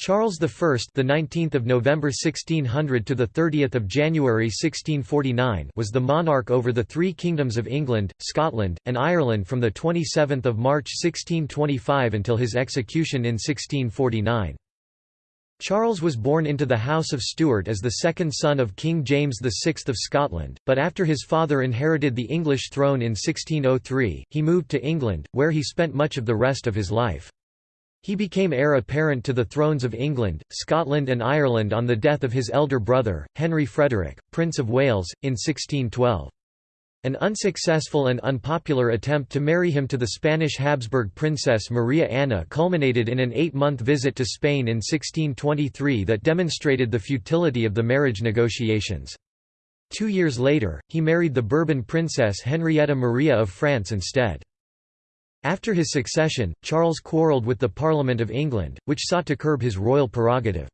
Charles I, the 19th of November 1600 to the 30th of January 1649, was the monarch over the three kingdoms of England, Scotland, and Ireland from the 27th of March 1625 until his execution in 1649. Charles was born into the House of Stuart as the second son of King James VI of Scotland, but after his father inherited the English throne in 1603, he moved to England, where he spent much of the rest of his life. He became heir apparent to the thrones of England, Scotland and Ireland on the death of his elder brother, Henry Frederick, Prince of Wales, in 1612. An unsuccessful and unpopular attempt to marry him to the Spanish Habsburg princess Maria Anna culminated in an eight-month visit to Spain in 1623 that demonstrated the futility of the marriage negotiations. Two years later, he married the Bourbon princess Henrietta Maria of France instead. After his succession, Charles quarrelled with the Parliament of England, which sought to curb his royal prerogative.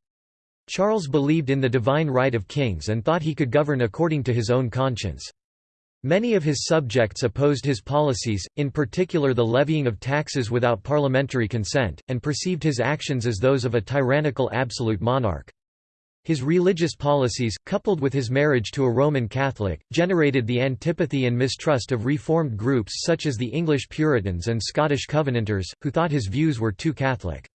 Charles believed in the divine right of kings and thought he could govern according to his own conscience. Many of his subjects opposed his policies, in particular the levying of taxes without parliamentary consent, and perceived his actions as those of a tyrannical absolute monarch. His religious policies, coupled with his marriage to a Roman Catholic, generated the antipathy and mistrust of reformed groups such as the English Puritans and Scottish Covenanters, who thought his views were too Catholic.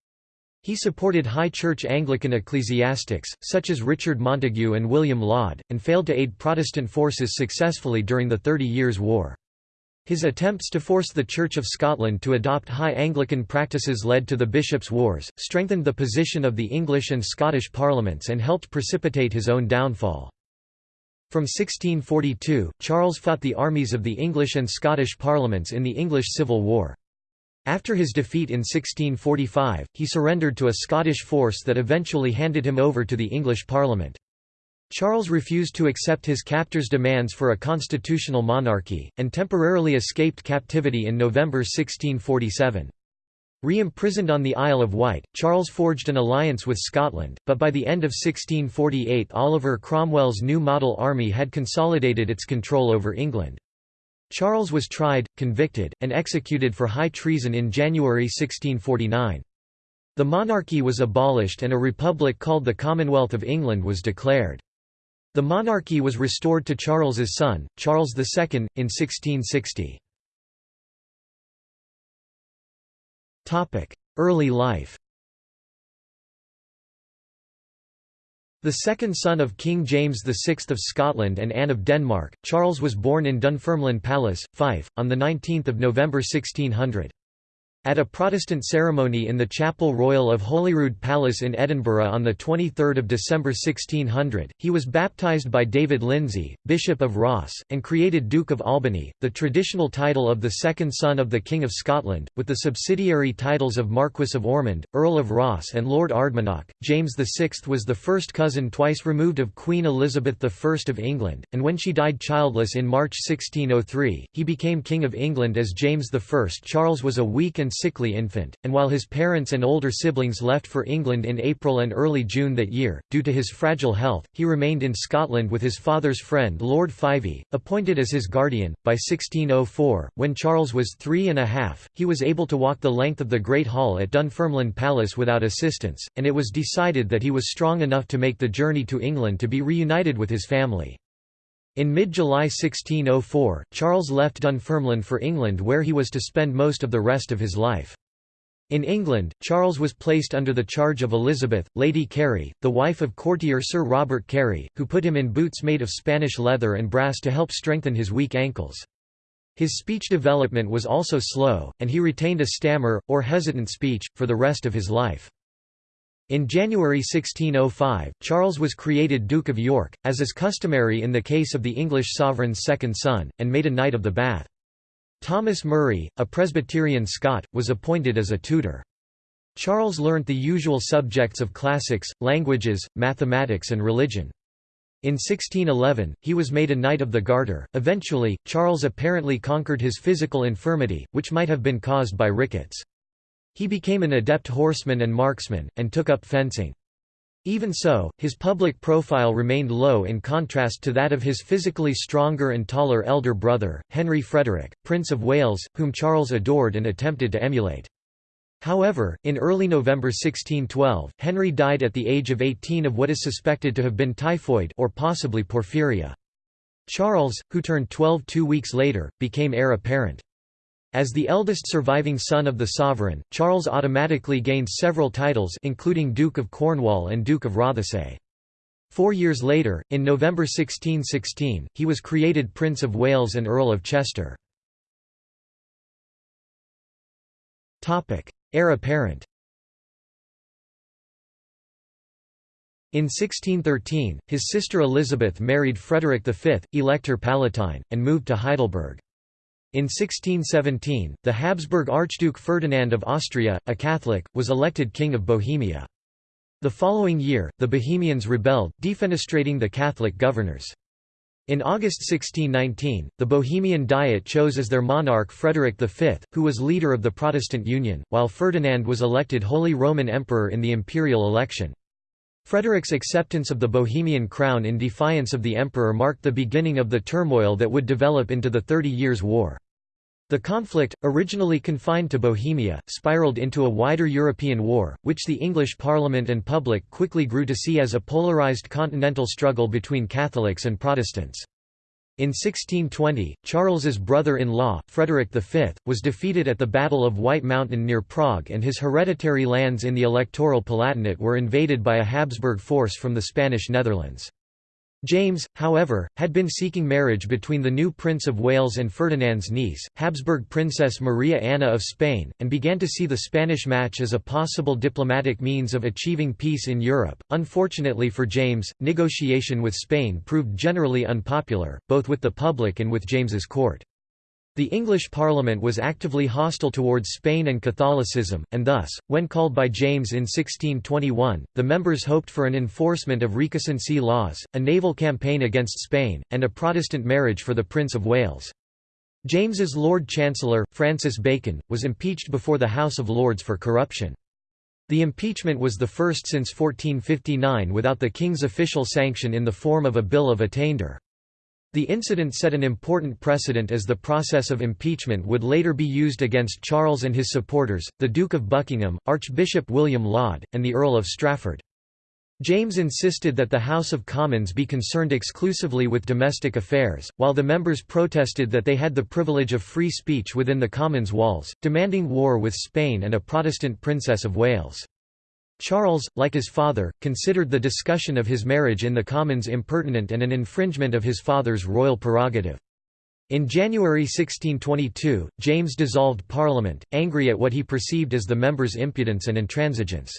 He supported High Church Anglican ecclesiastics, such as Richard Montague and William Laud, and failed to aid Protestant forces successfully during the Thirty Years' War. His attempts to force the Church of Scotland to adopt High Anglican practices led to the Bishops' Wars, strengthened the position of the English and Scottish parliaments and helped precipitate his own downfall. From 1642, Charles fought the armies of the English and Scottish parliaments in the English Civil War. After his defeat in 1645, he surrendered to a Scottish force that eventually handed him over to the English Parliament. Charles refused to accept his captors' demands for a constitutional monarchy, and temporarily escaped captivity in November 1647. Re-imprisoned on the Isle of Wight, Charles forged an alliance with Scotland, but by the end of 1648 Oliver Cromwell's new model army had consolidated its control over England. Charles was tried, convicted, and executed for high treason in January 1649. The monarchy was abolished and a republic called the Commonwealth of England was declared. The monarchy was restored to Charles's son, Charles II, in 1660. Early life The second son of King James VI of Scotland and Anne of Denmark, Charles was born in Dunfermline Palace, Fife, on 19 November 1600. At a Protestant ceremony in the Chapel Royal of Holyrood Palace in Edinburgh on 23 December 1600, he was baptised by David Lindsay, Bishop of Ross, and created Duke of Albany, the traditional title of the second son of the King of Scotland, with the subsidiary titles of Marquess of Ormond, Earl of Ross and Lord Ardmanoch. James VI was the first cousin twice removed of Queen Elizabeth I of England, and when she died childless in March 1603, he became King of England as James I. Charles was a weak and and sickly infant, and while his parents and older siblings left for England in April and early June that year, due to his fragile health, he remained in Scotland with his father's friend Lord Fyvie, appointed as his guardian. By 1604, when Charles was three and a half, he was able to walk the length of the Great Hall at Dunfermline Palace without assistance, and it was decided that he was strong enough to make the journey to England to be reunited with his family. In mid-July 1604, Charles left Dunfermline for England where he was to spend most of the rest of his life. In England, Charles was placed under the charge of Elizabeth, Lady Carey, the wife of courtier Sir Robert Carey, who put him in boots made of Spanish leather and brass to help strengthen his weak ankles. His speech development was also slow, and he retained a stammer, or hesitant speech, for the rest of his life. In January 1605, Charles was created Duke of York, as is customary in the case of the English sovereign's second son, and made a Knight of the Bath. Thomas Murray, a Presbyterian Scot, was appointed as a tutor. Charles learnt the usual subjects of classics, languages, mathematics and religion. In 1611, he was made a Knight of the Garter. Eventually, Charles apparently conquered his physical infirmity, which might have been caused by rickets. He became an adept horseman and marksman, and took up fencing. Even so, his public profile remained low in contrast to that of his physically stronger and taller elder brother, Henry Frederick, Prince of Wales, whom Charles adored and attempted to emulate. However, in early November 1612, Henry died at the age of 18 of what is suspected to have been typhoid or possibly porphyria. Charles, who turned 12 two weeks later, became heir apparent. As the eldest surviving son of the sovereign, Charles automatically gained several titles including Duke of Cornwall and Duke of Rothesay. Four years later, in November 1616, he was created Prince of Wales and Earl of Chester. Heir apparent In 1613, his sister Elizabeth married Frederick V, Elector Palatine, and moved to Heidelberg. In 1617, the Habsburg Archduke Ferdinand of Austria, a Catholic, was elected King of Bohemia. The following year, the Bohemians rebelled, defenestrating the Catholic governors. In August 1619, the Bohemian Diet chose as their monarch Frederick V, who was leader of the Protestant Union, while Ferdinand was elected Holy Roman Emperor in the imperial election. Frederick's acceptance of the Bohemian crown in defiance of the emperor marked the beginning of the turmoil that would develop into the Thirty Years' War. The conflict, originally confined to Bohemia, spiraled into a wider European war, which the English Parliament and public quickly grew to see as a polarized continental struggle between Catholics and Protestants. In 1620, Charles's brother-in-law, Frederick V, was defeated at the Battle of White Mountain near Prague and his hereditary lands in the Electoral Palatinate were invaded by a Habsburg force from the Spanish Netherlands. James, however, had been seeking marriage between the new Prince of Wales and Ferdinand's niece, Habsburg Princess Maria Anna of Spain, and began to see the Spanish match as a possible diplomatic means of achieving peace in Europe. Unfortunately for James, negotiation with Spain proved generally unpopular, both with the public and with James's court. The English Parliament was actively hostile towards Spain and Catholicism, and thus, when called by James in 1621, the members hoped for an enforcement of recusancy laws, a naval campaign against Spain, and a Protestant marriage for the Prince of Wales. James's Lord Chancellor, Francis Bacon, was impeached before the House of Lords for corruption. The impeachment was the first since 1459 without the King's official sanction in the form of a Bill of Attainder. The incident set an important precedent as the process of impeachment would later be used against Charles and his supporters, the Duke of Buckingham, Archbishop William Laud, and the Earl of Strafford. James insisted that the House of Commons be concerned exclusively with domestic affairs, while the members protested that they had the privilege of free speech within the Commons walls, demanding war with Spain and a Protestant Princess of Wales. Charles, like his father, considered the discussion of his marriage in the Commons impertinent and an infringement of his father's royal prerogative. In January 1622, James dissolved Parliament, angry at what he perceived as the members' impudence and intransigence.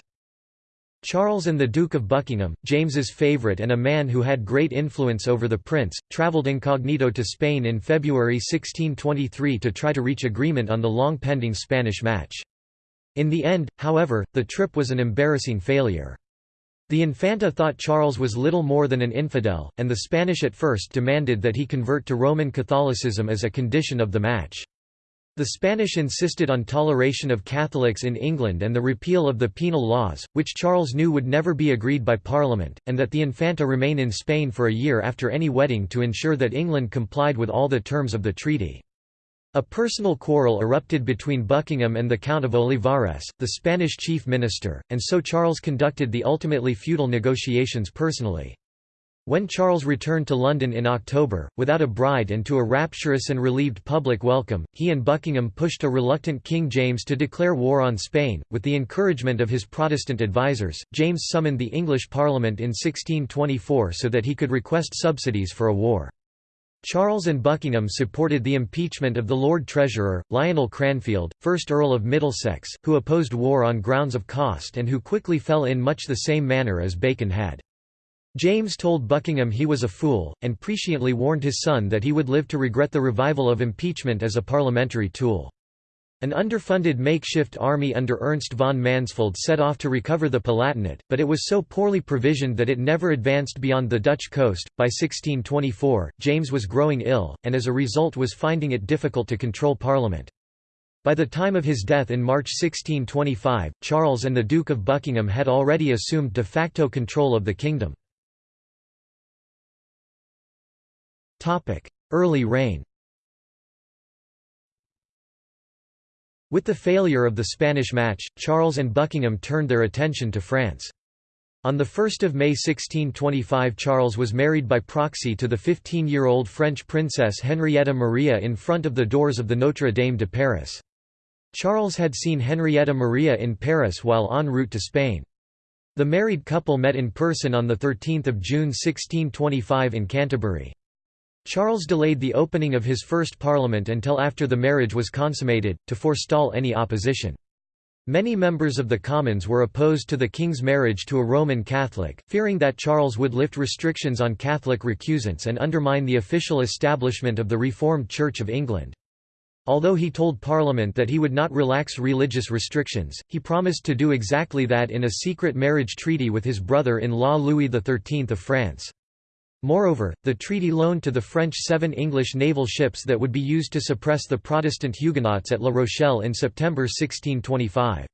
Charles and the Duke of Buckingham, James's favourite and a man who had great influence over the prince, travelled incognito to Spain in February 1623 to try to reach agreement on the long-pending Spanish match. In the end, however, the trip was an embarrassing failure. The Infanta thought Charles was little more than an infidel, and the Spanish at first demanded that he convert to Roman Catholicism as a condition of the match. The Spanish insisted on toleration of Catholics in England and the repeal of the penal laws, which Charles knew would never be agreed by Parliament, and that the Infanta remain in Spain for a year after any wedding to ensure that England complied with all the terms of the treaty. A personal quarrel erupted between Buckingham and the Count of Olivares, the Spanish chief minister, and so Charles conducted the ultimately futile negotiations personally. When Charles returned to London in October, without a bride and to a rapturous and relieved public welcome, he and Buckingham pushed a reluctant King James to declare war on Spain. With the encouragement of his Protestant advisers, James summoned the English Parliament in 1624 so that he could request subsidies for a war. Charles and Buckingham supported the impeachment of the Lord Treasurer, Lionel Cranfield, 1st Earl of Middlesex, who opposed war on grounds of cost and who quickly fell in much the same manner as Bacon had. James told Buckingham he was a fool, and presciently warned his son that he would live to regret the revival of impeachment as a parliamentary tool. An underfunded makeshift army under Ernst von Mansfeld set off to recover the Palatinate, but it was so poorly provisioned that it never advanced beyond the Dutch coast. By 1624, James was growing ill, and as a result was finding it difficult to control Parliament. By the time of his death in March 1625, Charles and the Duke of Buckingham had already assumed de facto control of the kingdom. Early reign With the failure of the Spanish match, Charles and Buckingham turned their attention to France. On 1 May 1625 Charles was married by proxy to the 15-year-old French princess Henrietta Maria in front of the doors of the Notre Dame de Paris. Charles had seen Henrietta Maria in Paris while en route to Spain. The married couple met in person on 13 June 1625 in Canterbury. Charles delayed the opening of his first parliament until after the marriage was consummated, to forestall any opposition. Many members of the Commons were opposed to the king's marriage to a Roman Catholic, fearing that Charles would lift restrictions on Catholic recusants and undermine the official establishment of the Reformed Church of England. Although he told Parliament that he would not relax religious restrictions, he promised to do exactly that in a secret marriage treaty with his brother-in-law Louis XIII of France. Moreover, the treaty loaned to the French seven English naval ships that would be used to suppress the Protestant Huguenots at La Rochelle in September 1625.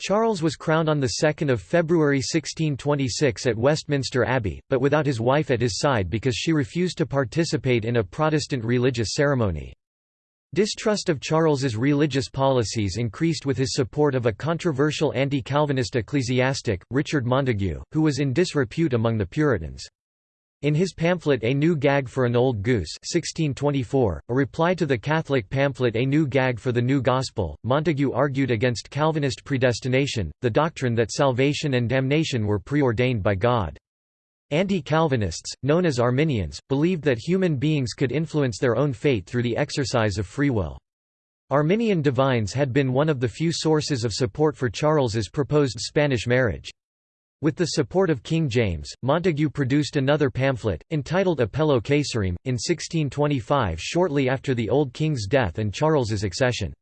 Charles was crowned on 2 February 1626 at Westminster Abbey, but without his wife at his side because she refused to participate in a Protestant religious ceremony. Distrust of Charles's religious policies increased with his support of a controversial anti-Calvinist ecclesiastic, Richard Montague, who was in disrepute among the Puritans. In his pamphlet A New Gag for an Old Goose 1624, a reply to the Catholic pamphlet A New Gag for the New Gospel, Montague argued against Calvinist predestination, the doctrine that salvation and damnation were preordained by God. Anti-Calvinists, known as Arminians, believed that human beings could influence their own fate through the exercise of free will. Arminian divines had been one of the few sources of support for Charles's proposed Spanish marriage. With the support of King James, Montague produced another pamphlet, entitled Appello Caesarem, in 1625 shortly after the old king's death and Charles's accession.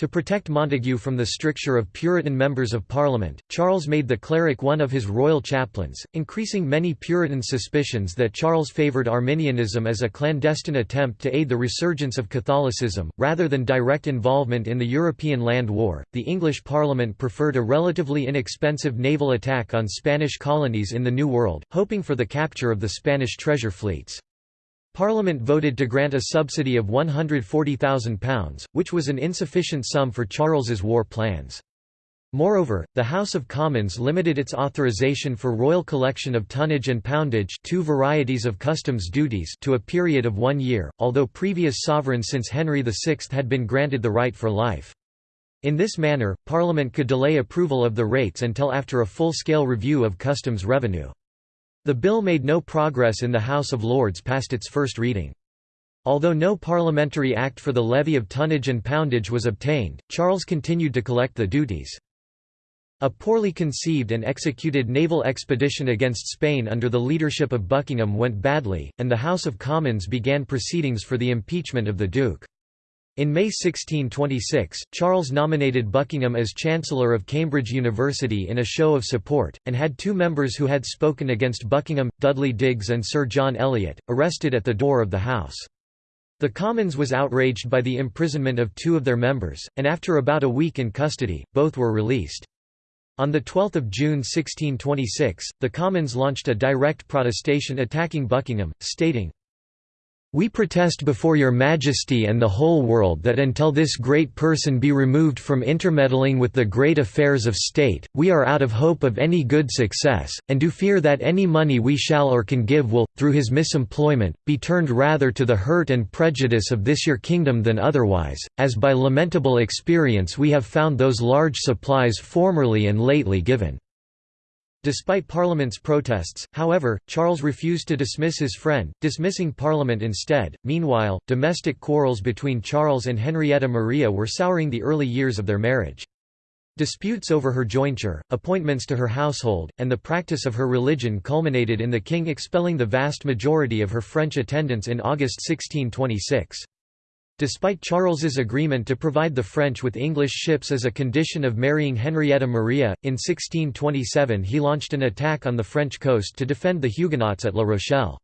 To protect Montague from the stricture of Puritan members of Parliament, Charles made the cleric one of his royal chaplains, increasing many Puritan suspicions that Charles favoured Arminianism as a clandestine attempt to aid the resurgence of Catholicism, rather than direct involvement in the European land war. The English Parliament preferred a relatively inexpensive naval attack on Spanish colonies in the New World, hoping for the capture of the Spanish treasure fleets. Parliament voted to grant a subsidy of £140,000, which was an insufficient sum for Charles's war plans. Moreover, the House of Commons limited its authorization for royal collection of tonnage and poundage two varieties of customs duties to a period of one year, although previous sovereigns since Henry VI had been granted the right for life. In this manner, Parliament could delay approval of the rates until after a full-scale review of customs revenue. The bill made no progress in the House of Lords past its first reading. Although no parliamentary act for the levy of tonnage and poundage was obtained, Charles continued to collect the duties. A poorly conceived and executed naval expedition against Spain under the leadership of Buckingham went badly, and the House of Commons began proceedings for the impeachment of the Duke. In May 1626, Charles nominated Buckingham as Chancellor of Cambridge University in a show of support, and had two members who had spoken against Buckingham, Dudley Digges and Sir John Eliot, arrested at the door of the House. The Commons was outraged by the imprisonment of two of their members, and after about a week in custody, both were released. On 12 June 1626, the Commons launched a direct protestation attacking Buckingham, stating, we protest before your Majesty and the whole world that until this great person be removed from intermeddling with the great affairs of state, we are out of hope of any good success, and do fear that any money we shall or can give will, through his misemployment, be turned rather to the hurt and prejudice of this your kingdom than otherwise, as by lamentable experience we have found those large supplies formerly and lately given. Despite Parliament's protests, however, Charles refused to dismiss his friend, dismissing Parliament instead. Meanwhile, domestic quarrels between Charles and Henrietta Maria were souring the early years of their marriage. Disputes over her jointure, appointments to her household, and the practice of her religion culminated in the king expelling the vast majority of her French attendants in August 1626. Despite Charles's agreement to provide the French with English ships as a condition of marrying Henrietta Maria, in 1627 he launched an attack on the French coast to defend the Huguenots at La Rochelle.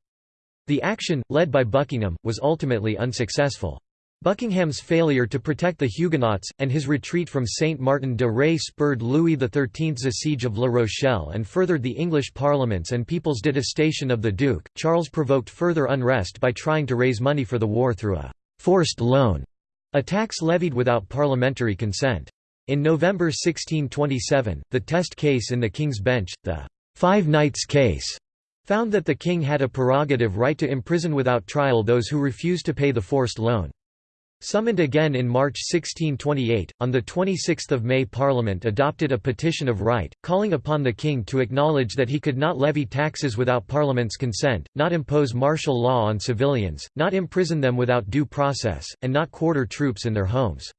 The action, led by Buckingham, was ultimately unsuccessful. Buckingham's failure to protect the Huguenots, and his retreat from Saint Martin de Ré spurred Louis XIII's siege of La Rochelle and furthered the English parliaments and people's detestation of the Duke. Charles provoked further unrest by trying to raise money for the war through a forced loan A tax levied without parliamentary consent. In November 1627, the test case in the King's Bench, the Five Knights case, found that the king had a prerogative right to imprison without trial those who refused to pay the forced loan. Summoned again in March 1628, on 26 May Parliament adopted a petition of right, calling upon the king to acknowledge that he could not levy taxes without Parliament's consent, not impose martial law on civilians, not imprison them without due process, and not quarter troops in their homes.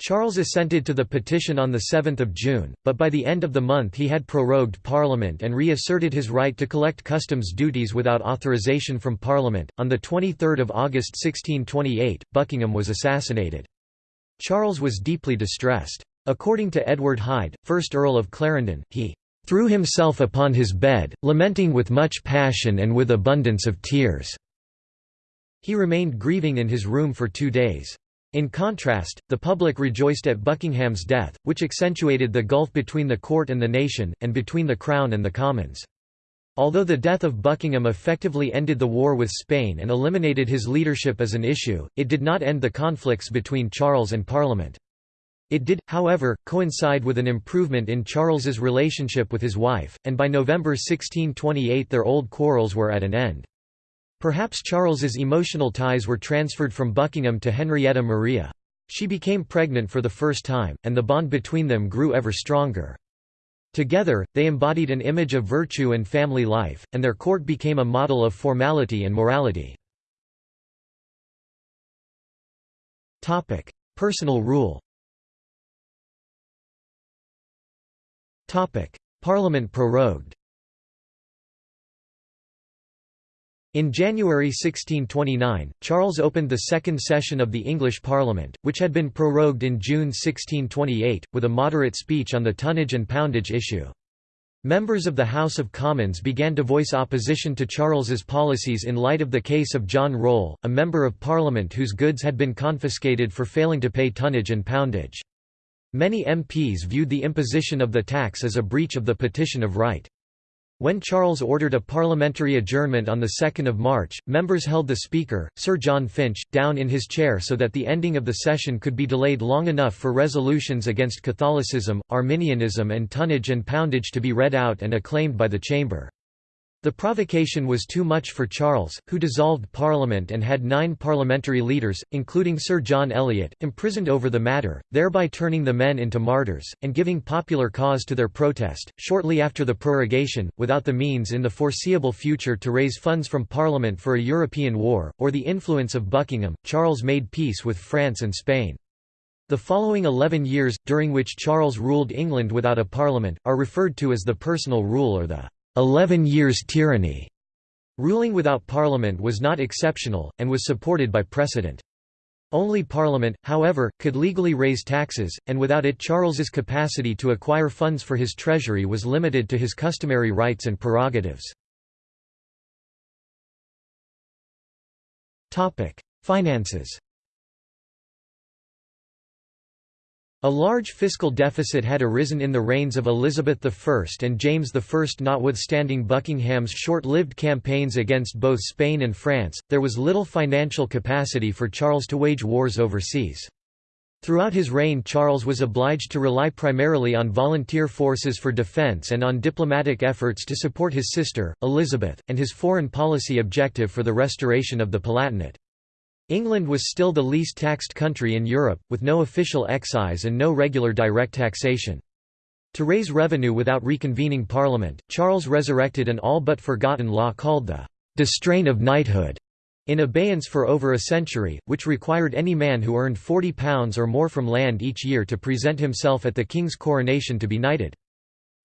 Charles assented to the petition on 7 June, but by the end of the month he had prorogued Parliament and reasserted his right to collect customs duties without authorization from Parliament. On 23 August 1628, Buckingham was assassinated. Charles was deeply distressed. According to Edward Hyde, 1st Earl of Clarendon, he "...threw himself upon his bed, lamenting with much passion and with abundance of tears." He remained grieving in his room for two days. In contrast, the public rejoiced at Buckingham's death, which accentuated the gulf between the court and the nation, and between the crown and the commons. Although the death of Buckingham effectively ended the war with Spain and eliminated his leadership as an issue, it did not end the conflicts between Charles and Parliament. It did, however, coincide with an improvement in Charles's relationship with his wife, and by November 1628 their old quarrels were at an end. Perhaps Charles's emotional ties were transferred from Buckingham to Henrietta Maria. She became pregnant for the first time, and the bond between them grew ever stronger. Together, they embodied an image of virtue and family life, and their court became a model of formality and morality. Personal rule Parliament prorogued In January 1629, Charles opened the second session of the English Parliament, which had been prorogued in June 1628, with a moderate speech on the tonnage and poundage issue. Members of the House of Commons began to voice opposition to Charles's policies in light of the case of John Rolle, a Member of Parliament whose goods had been confiscated for failing to pay tonnage and poundage. Many MPs viewed the imposition of the tax as a breach of the Petition of Right. When Charles ordered a parliamentary adjournment on 2 March, members held the Speaker, Sir John Finch, down in his chair so that the ending of the session could be delayed long enough for resolutions against Catholicism, Arminianism and tonnage and poundage to be read out and acclaimed by the Chamber. The provocation was too much for Charles, who dissolved Parliament and had nine parliamentary leaders, including Sir John Eliot, imprisoned over the matter, thereby turning the men into martyrs, and giving popular cause to their protest. Shortly after the prorogation, without the means in the foreseeable future to raise funds from Parliament for a European war, or the influence of Buckingham, Charles made peace with France and Spain. The following eleven years, during which Charles ruled England without a parliament, are referred to as the personal rule or the Eleven Years' Tyranny. Ruling without parliament was not exceptional, and was supported by precedent. Only Parliament, however, could legally raise taxes, and without it Charles's capacity to acquire funds for his treasury was limited to his customary rights and prerogatives. Finances A large fiscal deficit had arisen in the reigns of Elizabeth I and James I. Notwithstanding Buckingham's short-lived campaigns against both Spain and France, there was little financial capacity for Charles to wage wars overseas. Throughout his reign Charles was obliged to rely primarily on volunteer forces for defence and on diplomatic efforts to support his sister, Elizabeth, and his foreign policy objective for the restoration of the Palatinate. England was still the least taxed country in Europe, with no official excise and no regular direct taxation. To raise revenue without reconvening Parliament, Charles resurrected an all but forgotten law called the «distraint of knighthood» in abeyance for over a century, which required any man who earned £40 or more from land each year to present himself at the king's coronation to be knighted.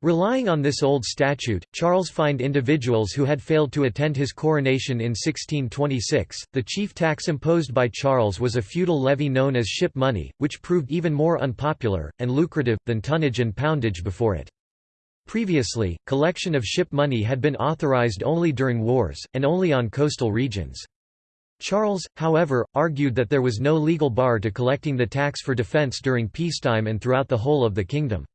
Relying on this old statute, Charles fined individuals who had failed to attend his coronation in 1626. The chief tax imposed by Charles was a feudal levy known as ship money, which proved even more unpopular and lucrative than tonnage and poundage before it. Previously, collection of ship money had been authorized only during wars, and only on coastal regions. Charles, however, argued that there was no legal bar to collecting the tax for defense during peacetime and throughout the whole of the kingdom.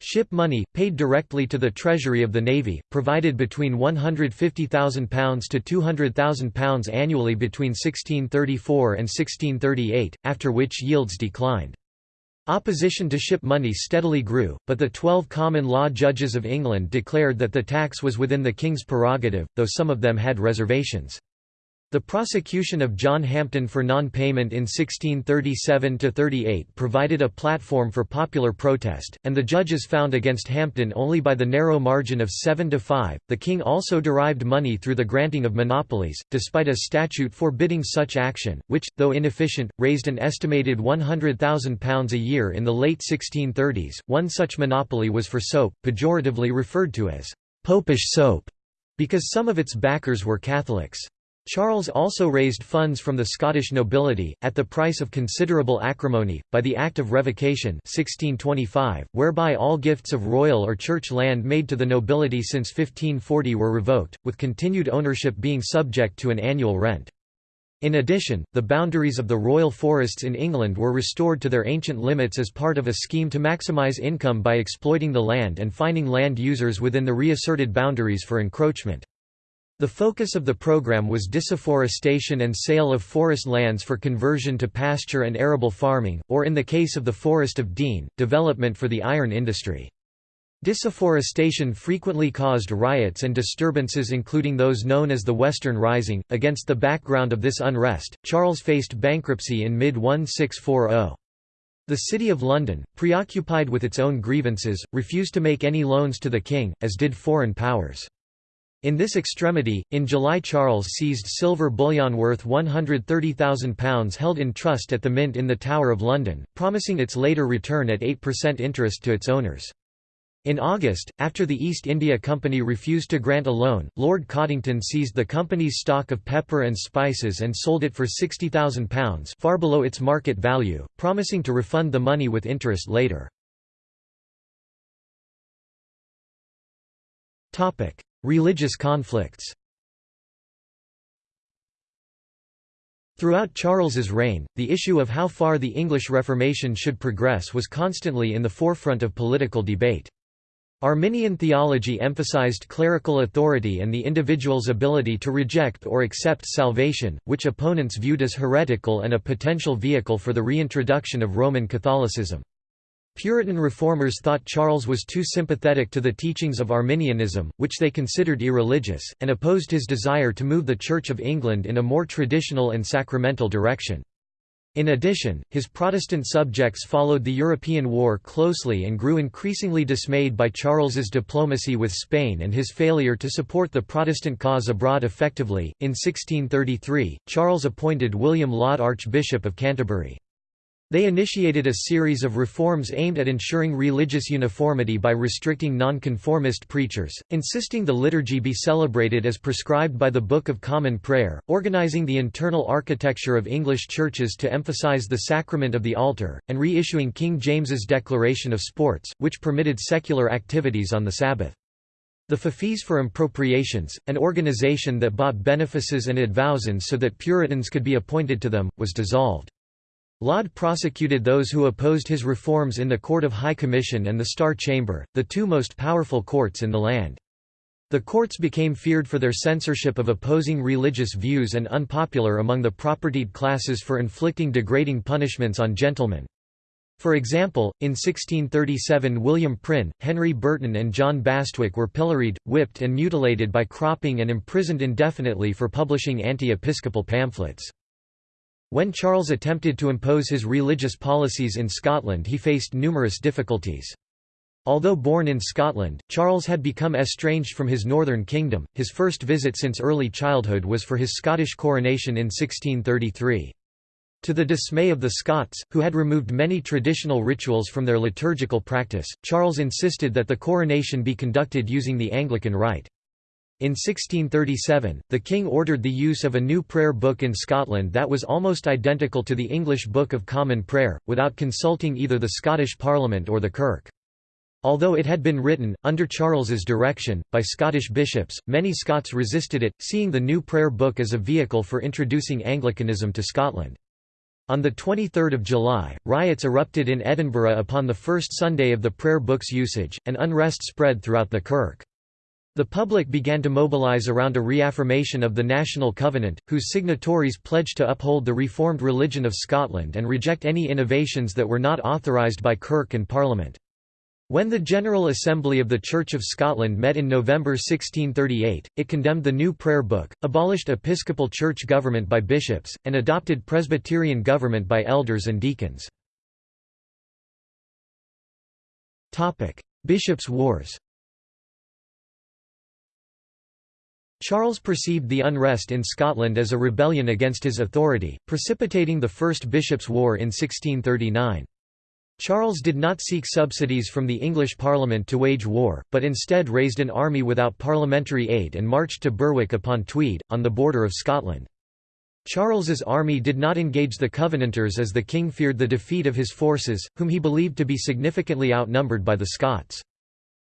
Ship money, paid directly to the treasury of the Navy, provided between £150,000 to £200,000 annually between 1634 and 1638, after which yields declined. Opposition to ship money steadily grew, but the twelve common law judges of England declared that the tax was within the king's prerogative, though some of them had reservations. The prosecution of John Hampden for non-payment in 1637–38 provided a platform for popular protest, and the judges found against Hampden only by the narrow margin of 7 to 5. The king also derived money through the granting of monopolies, despite a statute forbidding such action, which, though inefficient, raised an estimated £100,000 a year in the late 1630s. One such monopoly was for soap, pejoratively referred to as popish soap, because some of its backers were Catholics. Charles also raised funds from the Scottish nobility, at the price of considerable acrimony, by the Act of Revocation 1625, whereby all gifts of royal or church land made to the nobility since 1540 were revoked, with continued ownership being subject to an annual rent. In addition, the boundaries of the royal forests in England were restored to their ancient limits as part of a scheme to maximise income by exploiting the land and fining land users within the reasserted boundaries for encroachment. The focus of the program was disafforestation and sale of forest lands for conversion to pasture and arable farming, or in the case of the Forest of Dean, development for the iron industry. Disafforestation frequently caused riots and disturbances including those known as the Western Rising. Against the background of this unrest, Charles faced bankruptcy in mid-1640. The City of London, preoccupied with its own grievances, refused to make any loans to the king, as did foreign powers. In this extremity, in July Charles seized silver bullion worth £130,000 held in trust at the Mint in the Tower of London, promising its later return at 8% interest to its owners. In August, after the East India Company refused to grant a loan, Lord Cottington seized the company's stock of pepper and spices and sold it for £60,000 far below its market value, promising to refund the money with interest later. Religious conflicts Throughout Charles's reign, the issue of how far the English Reformation should progress was constantly in the forefront of political debate. Arminian theology emphasized clerical authority and the individual's ability to reject or accept salvation, which opponents viewed as heretical and a potential vehicle for the reintroduction of Roman Catholicism. Puritan reformers thought Charles was too sympathetic to the teachings of Arminianism, which they considered irreligious, and opposed his desire to move the Church of England in a more traditional and sacramental direction. In addition, his Protestant subjects followed the European war closely and grew increasingly dismayed by Charles's diplomacy with Spain and his failure to support the Protestant cause abroad effectively. In 1633, Charles appointed William Laud Archbishop of Canterbury. They initiated a series of reforms aimed at ensuring religious uniformity by restricting nonconformist preachers, insisting the liturgy be celebrated as prescribed by the Book of Common Prayer, organizing the internal architecture of English churches to emphasize the sacrament of the altar, and reissuing King James's Declaration of Sports, which permitted secular activities on the Sabbath. The Feoffees for Impropriations, an organization that bought benefices and advowsons so that Puritans could be appointed to them, was dissolved. Laud prosecuted those who opposed his reforms in the Court of High Commission and the Star Chamber, the two most powerful courts in the land. The courts became feared for their censorship of opposing religious views and unpopular among the propertied classes for inflicting degrading punishments on gentlemen. For example, in 1637 William Prynne, Henry Burton and John Bastwick were pilloried, whipped and mutilated by cropping and imprisoned indefinitely for publishing anti-episcopal pamphlets. When Charles attempted to impose his religious policies in Scotland he faced numerous difficulties. Although born in Scotland, Charles had become estranged from his northern kingdom. His first visit since early childhood was for his Scottish coronation in 1633. To the dismay of the Scots, who had removed many traditional rituals from their liturgical practice, Charles insisted that the coronation be conducted using the Anglican rite. In 1637, the king ordered the use of a new prayer book in Scotland that was almost identical to the English Book of Common Prayer, without consulting either the Scottish Parliament or the Kirk. Although it had been written, under Charles's direction, by Scottish bishops, many Scots resisted it, seeing the new prayer book as a vehicle for introducing Anglicanism to Scotland. On 23 July, riots erupted in Edinburgh upon the first Sunday of the prayer book's usage, and unrest spread throughout the Kirk. The public began to mobilise around a reaffirmation of the National Covenant, whose signatories pledged to uphold the reformed religion of Scotland and reject any innovations that were not authorised by Kirk and Parliament. When the General Assembly of the Church of Scotland met in November 1638, it condemned the new prayer book, abolished episcopal church government by bishops, and adopted Presbyterian government by elders and deacons. Bishops' Wars Charles perceived the unrest in Scotland as a rebellion against his authority, precipitating the First Bishops' War in 1639. Charles did not seek subsidies from the English Parliament to wage war, but instead raised an army without parliamentary aid and marched to Berwick upon Tweed, on the border of Scotland. Charles's army did not engage the Covenanters as the king feared the defeat of his forces, whom he believed to be significantly outnumbered by the Scots.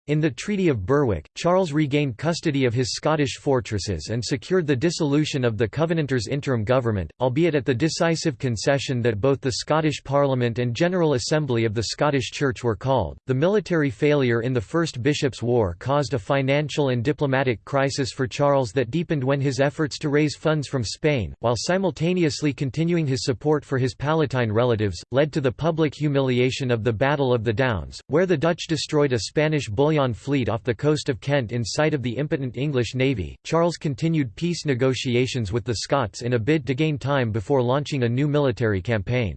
In the Treaty of Berwick, Charles regained custody of his Scottish fortresses and secured the dissolution of the Covenanters' interim government, albeit at the decisive concession that both the Scottish Parliament and General Assembly of the Scottish Church were called. The military failure in the First Bishops' War caused a financial and diplomatic crisis for Charles that deepened when his efforts to raise funds from Spain, while simultaneously continuing his support for his Palatine relatives, led to the public humiliation of the Battle of the Downs, where the Dutch destroyed a Spanish Bullion fleet off the coast of Kent in sight of the impotent English navy. Charles continued peace negotiations with the Scots in a bid to gain time before launching a new military campaign.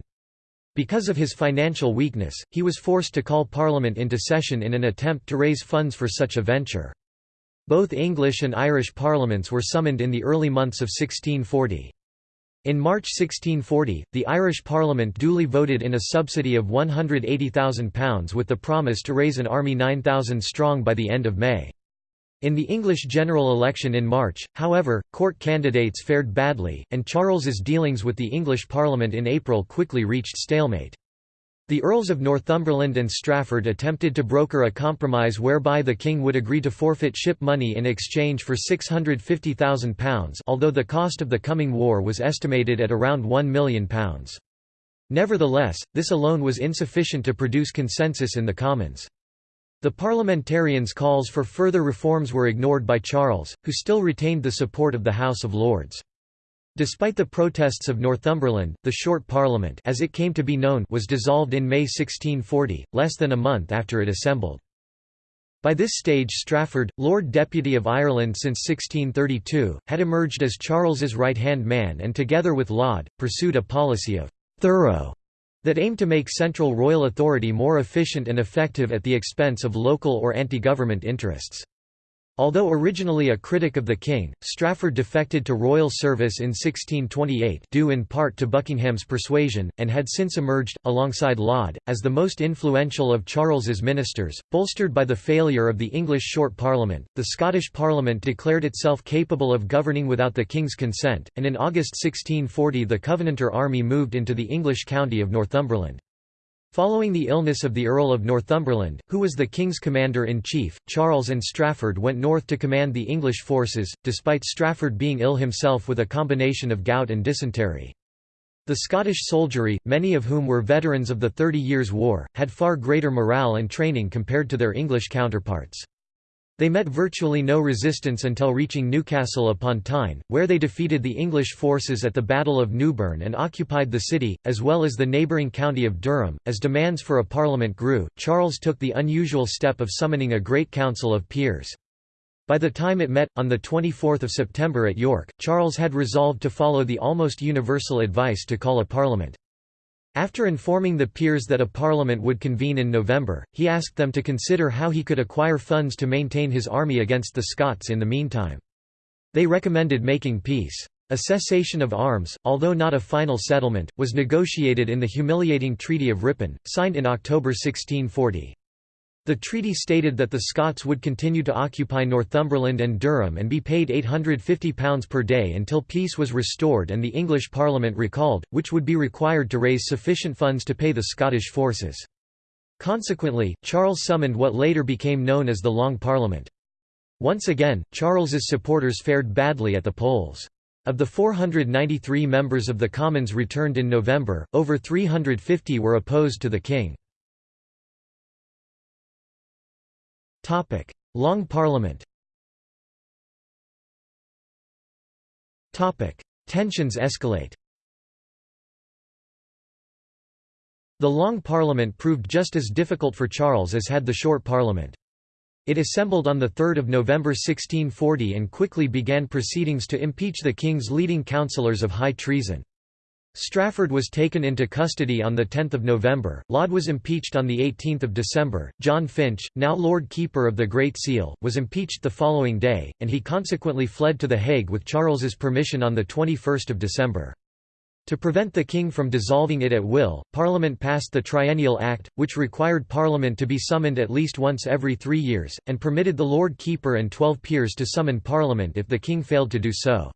Because of his financial weakness, he was forced to call Parliament into session in an attempt to raise funds for such a venture. Both English and Irish parliaments were summoned in the early months of 1640. In March 1640, the Irish Parliament duly voted in a subsidy of £180,000 with the promise to raise an army 9,000 strong by the end of May. In the English general election in March, however, court candidates fared badly, and Charles's dealings with the English Parliament in April quickly reached stalemate. The Earls of Northumberland and Strafford attempted to broker a compromise whereby the king would agree to forfeit ship money in exchange for £650,000 although the cost of the coming war was estimated at around £1 million. Nevertheless, this alone was insufficient to produce consensus in the Commons. The parliamentarians' calls for further reforms were ignored by Charles, who still retained the support of the House of Lords. Despite the protests of Northumberland, the Short Parliament as it came to be known was dissolved in May 1640, less than a month after it assembled. By this stage Strafford, Lord Deputy of Ireland since 1632, had emerged as Charles's right-hand man and together with Laud, pursued a policy of «thorough» that aimed to make central royal authority more efficient and effective at the expense of local or anti-government interests. Although originally a critic of the king, Strafford defected to royal service in 1628 due in part to Buckingham's persuasion, and had since emerged, alongside Laud, as the most influential of Charles's ministers. Bolstered by the failure of the English Short Parliament, the Scottish Parliament declared itself capable of governing without the king's consent, and in August 1640 the Covenanter army moved into the English county of Northumberland. Following the illness of the Earl of Northumberland, who was the king's commander-in-chief, Charles and Strafford went north to command the English forces, despite Strafford being ill himself with a combination of gout and dysentery. The Scottish soldiery, many of whom were veterans of the Thirty Years' War, had far greater morale and training compared to their English counterparts. They met virtually no resistance until reaching Newcastle upon Tyne, where they defeated the English forces at the Battle of Newburn and occupied the city, as well as the neighbouring county of Durham. As demands for a parliament grew, Charles took the unusual step of summoning a great council of peers. By the time it met, on 24 September at York, Charles had resolved to follow the almost universal advice to call a parliament. After informing the peers that a parliament would convene in November, he asked them to consider how he could acquire funds to maintain his army against the Scots in the meantime. They recommended making peace. A cessation of arms, although not a final settlement, was negotiated in the humiliating Treaty of Ripon, signed in October 1640. The treaty stated that the Scots would continue to occupy Northumberland and Durham and be paid £850 per day until peace was restored and the English Parliament recalled, which would be required to raise sufficient funds to pay the Scottish forces. Consequently, Charles summoned what later became known as the Long Parliament. Once again, Charles's supporters fared badly at the polls. Of the 493 members of the Commons returned in November, over 350 were opposed to the king. Long Parliament Topic: Tensions escalate The Long Parliament proved just as difficult for Charles as had the Short Parliament. It assembled on 3 November 1640 and quickly began proceedings to impeach the king's leading councillors of high treason. Strafford was taken into custody on 10 November, Laud was impeached on 18 December, John Finch, now Lord Keeper of the Great Seal, was impeached the following day, and he consequently fled to The Hague with Charles's permission on 21 December. To prevent the king from dissolving it at will, Parliament passed the Triennial Act, which required Parliament to be summoned at least once every three years, and permitted the Lord Keeper and twelve peers to summon Parliament if the king failed to do so.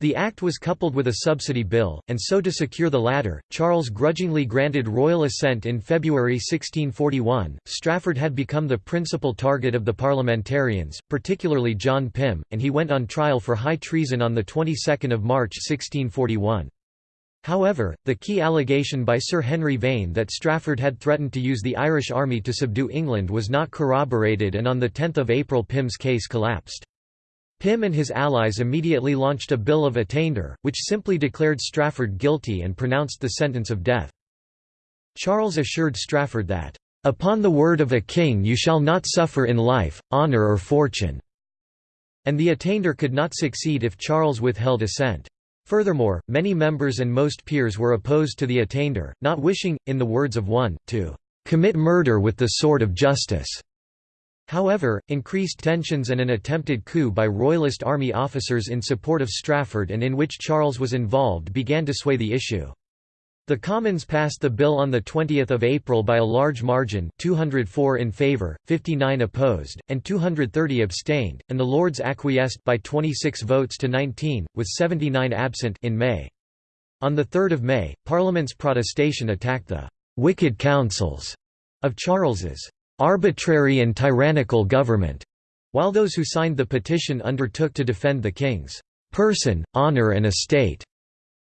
The act was coupled with a subsidy bill, and so to secure the latter, Charles grudgingly granted royal assent in February 1641. Strafford had become the principal target of the parliamentarians, particularly John Pym, and he went on trial for high treason on the 22nd of March 1641. However, the key allegation by Sir Henry Vane that Strafford had threatened to use the Irish army to subdue England was not corroborated and on 10 April Pym's case collapsed. Pym and his allies immediately launched a Bill of Attainder, which simply declared Strafford guilty and pronounced the sentence of death. Charles assured Strafford that, "...upon the word of a king you shall not suffer in life, honour or fortune," and the attainder could not succeed if Charles withheld assent. Furthermore, many members and most peers were opposed to the attainder, not wishing, in the words of one, to "...commit murder with the sword of justice." However, increased tensions and an attempted coup by royalist army officers in support of Strafford and in which Charles was involved began to sway the issue. The Commons passed the bill on 20 April by a large margin 204 in favour, 59 opposed, and 230 abstained, and the Lords acquiesced by 26 votes to 19, with 79 absent in May. On 3 May, Parliament's protestation attacked the «wicked counsels» of Charles's «arbitrary and tyrannical government», while those who signed the petition undertook to defend the king's «person, honour and estate».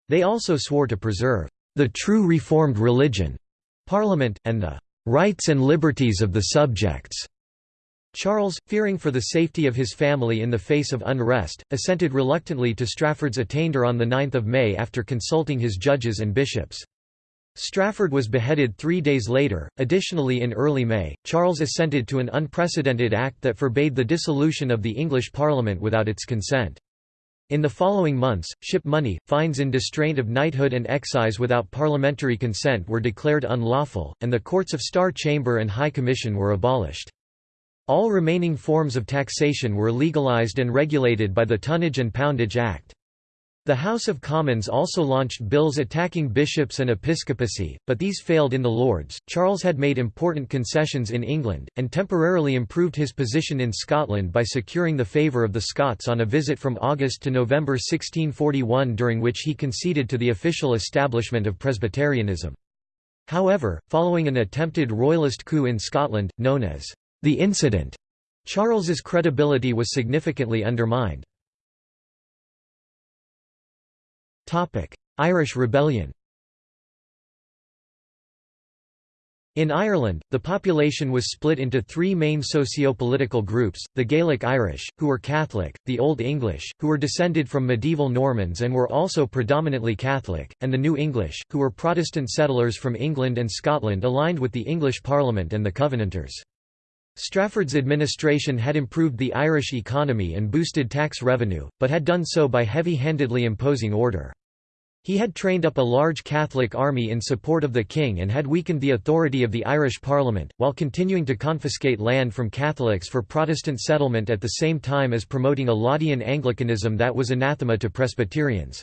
They also swore to preserve the true Reformed religion, Parliament, and the rights and liberties of the subjects. Charles, fearing for the safety of his family in the face of unrest, assented reluctantly to Strafford's attainder on 9 May after consulting his judges and bishops. Strafford was beheaded three days later. Additionally, in early May, Charles assented to an unprecedented act that forbade the dissolution of the English Parliament without its consent. In the following months, ship money, fines in distraint of knighthood and excise without parliamentary consent were declared unlawful, and the courts of Star Chamber and High Commission were abolished. All remaining forms of taxation were legalised and regulated by the Tonnage and Poundage Act. The House of Commons also launched bills attacking bishops and episcopacy, but these failed in the Lords. Charles had made important concessions in England, and temporarily improved his position in Scotland by securing the favour of the Scots on a visit from August to November 1641 during which he conceded to the official establishment of Presbyterianism. However, following an attempted royalist coup in Scotland, known as the Incident, Charles's credibility was significantly undermined. Irish Rebellion In Ireland, the population was split into three main socio-political groups, the Gaelic Irish, who were Catholic, the Old English, who were descended from medieval Normans and were also predominantly Catholic, and the New English, who were Protestant settlers from England and Scotland aligned with the English Parliament and the Covenanters. Strafford's administration had improved the Irish economy and boosted tax revenue, but had done so by heavy-handedly imposing order. He had trained up a large Catholic army in support of the king and had weakened the authority of the Irish Parliament, while continuing to confiscate land from Catholics for Protestant settlement at the same time as promoting a Laudian Anglicanism that was anathema to Presbyterians.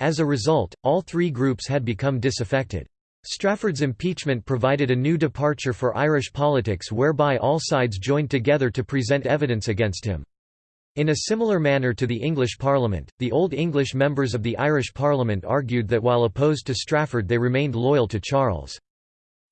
As a result, all three groups had become disaffected. Strafford's impeachment provided a new departure for Irish politics whereby all sides joined together to present evidence against him. In a similar manner to the English Parliament, the Old English members of the Irish Parliament argued that while opposed to Strafford they remained loyal to Charles.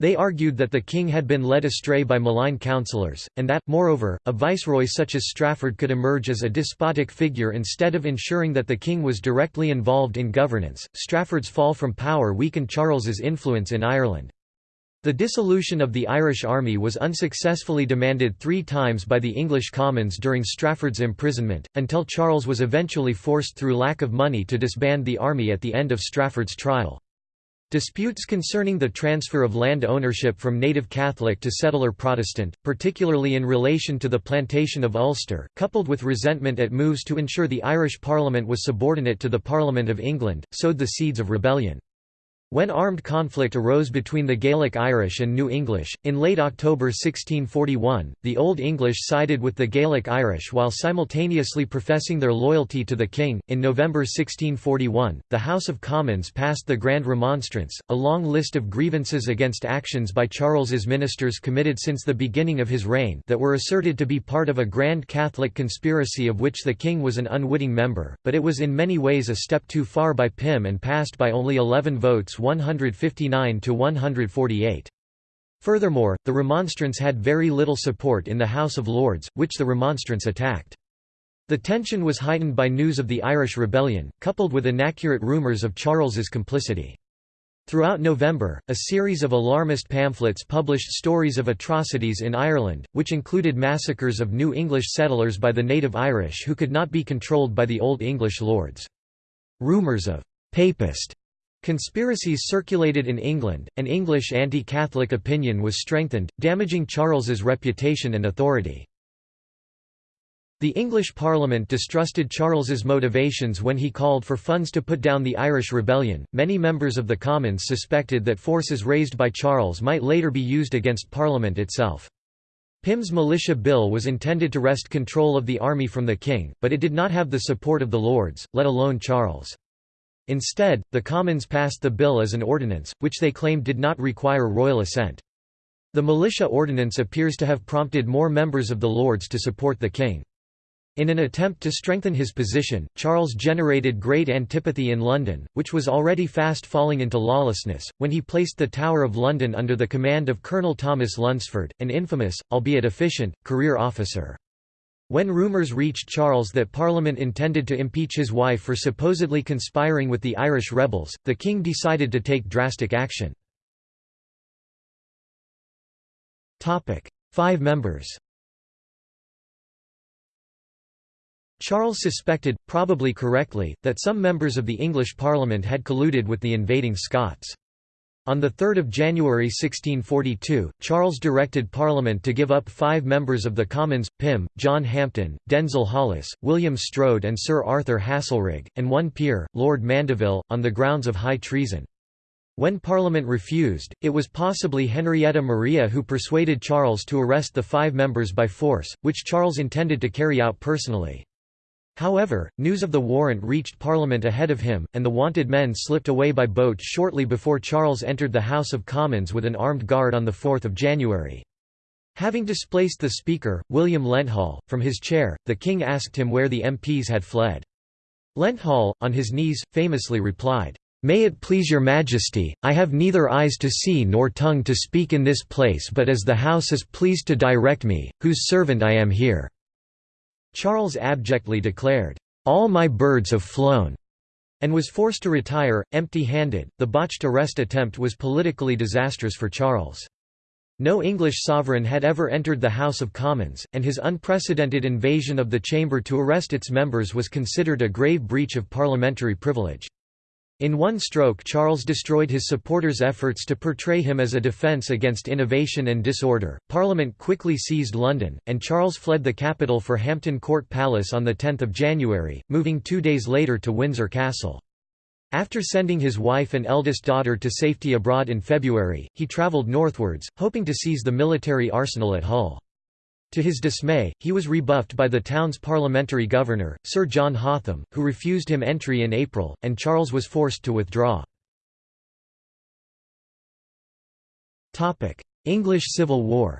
They argued that the king had been led astray by malign counsellors, and that, moreover, a viceroy such as Strafford could emerge as a despotic figure instead of ensuring that the king was directly involved in governance. Strafford's fall from power weakened Charles's influence in Ireland. The dissolution of the Irish army was unsuccessfully demanded three times by the English Commons during Strafford's imprisonment, until Charles was eventually forced through lack of money to disband the army at the end of Strafford's trial. Disputes concerning the transfer of land ownership from native Catholic to settler Protestant, particularly in relation to the plantation of Ulster, coupled with resentment at moves to ensure the Irish Parliament was subordinate to the Parliament of England, sowed the seeds of rebellion. When armed conflict arose between the Gaelic Irish and New English, in late October 1641, the Old English sided with the Gaelic Irish while simultaneously professing their loyalty to the king. In November 1641, the House of Commons passed the Grand Remonstrance, a long list of grievances against actions by Charles's ministers committed since the beginning of his reign that were asserted to be part of a grand Catholic conspiracy of which the king was an unwitting member, but it was in many ways a step too far by Pym and passed by only 11 votes 159 to 148. Furthermore, the Remonstrance had very little support in the House of Lords, which the Remonstrance attacked. The tension was heightened by news of the Irish Rebellion, coupled with inaccurate rumours of Charles's complicity. Throughout November, a series of alarmist pamphlets published stories of atrocities in Ireland, which included massacres of New English settlers by the native Irish who could not be controlled by the Old English lords. Rumours of «papist» Conspiracies circulated in England, and English anti-Catholic opinion was strengthened, damaging Charles's reputation and authority. The English Parliament distrusted Charles's motivations when he called for funds to put down the Irish Rebellion. Many members of the Commons suspected that forces raised by Charles might later be used against Parliament itself. Pym's militia bill was intended to wrest control of the army from the king, but it did not have the support of the Lords, let alone Charles. Instead, the Commons passed the bill as an ordinance, which they claimed did not require royal assent. The militia ordinance appears to have prompted more members of the Lords to support the king. In an attempt to strengthen his position, Charles generated great antipathy in London, which was already fast falling into lawlessness, when he placed the Tower of London under the command of Colonel Thomas Lunsford, an infamous, albeit efficient, career officer. When rumours reached Charles that Parliament intended to impeach his wife for supposedly conspiring with the Irish rebels, the king decided to take drastic action. Five members Charles suspected, probably correctly, that some members of the English Parliament had colluded with the invading Scots. On 3 January 1642, Charles directed Parliament to give up five members of the Commons, Pym, John Hampden, Denzil Holles, William Strode and Sir Arthur Haselrig, and one peer, Lord Mandeville, on the grounds of high treason. When Parliament refused, it was possibly Henrietta Maria who persuaded Charles to arrest the five members by force, which Charles intended to carry out personally. However, news of the warrant reached Parliament ahead of him, and the wanted men slipped away by boat shortly before Charles entered the House of Commons with an armed guard on 4 January. Having displaced the Speaker, William Lenthall, from his chair, the King asked him where the MPs had fled. Lenthall, on his knees, famously replied, "'May it please your Majesty, I have neither eyes to see nor tongue to speak in this place but as the House is pleased to direct me, whose servant I am here.' Charles abjectly declared, "'All my birds have flown' and was forced to retire, empty-handed. The botched arrest attempt was politically disastrous for Charles. No English sovereign had ever entered the House of Commons, and his unprecedented invasion of the chamber to arrest its members was considered a grave breach of parliamentary privilege. In one stroke Charles destroyed his supporters' efforts to portray him as a defence against innovation and disorder. Parliament quickly seized London, and Charles fled the capital for Hampton Court Palace on 10 January, moving two days later to Windsor Castle. After sending his wife and eldest daughter to safety abroad in February, he travelled northwards, hoping to seize the military arsenal at Hull. To his dismay, he was rebuffed by the town's parliamentary governor, Sir John Hotham, who refused him entry in April, and Charles was forced to withdraw. English Civil War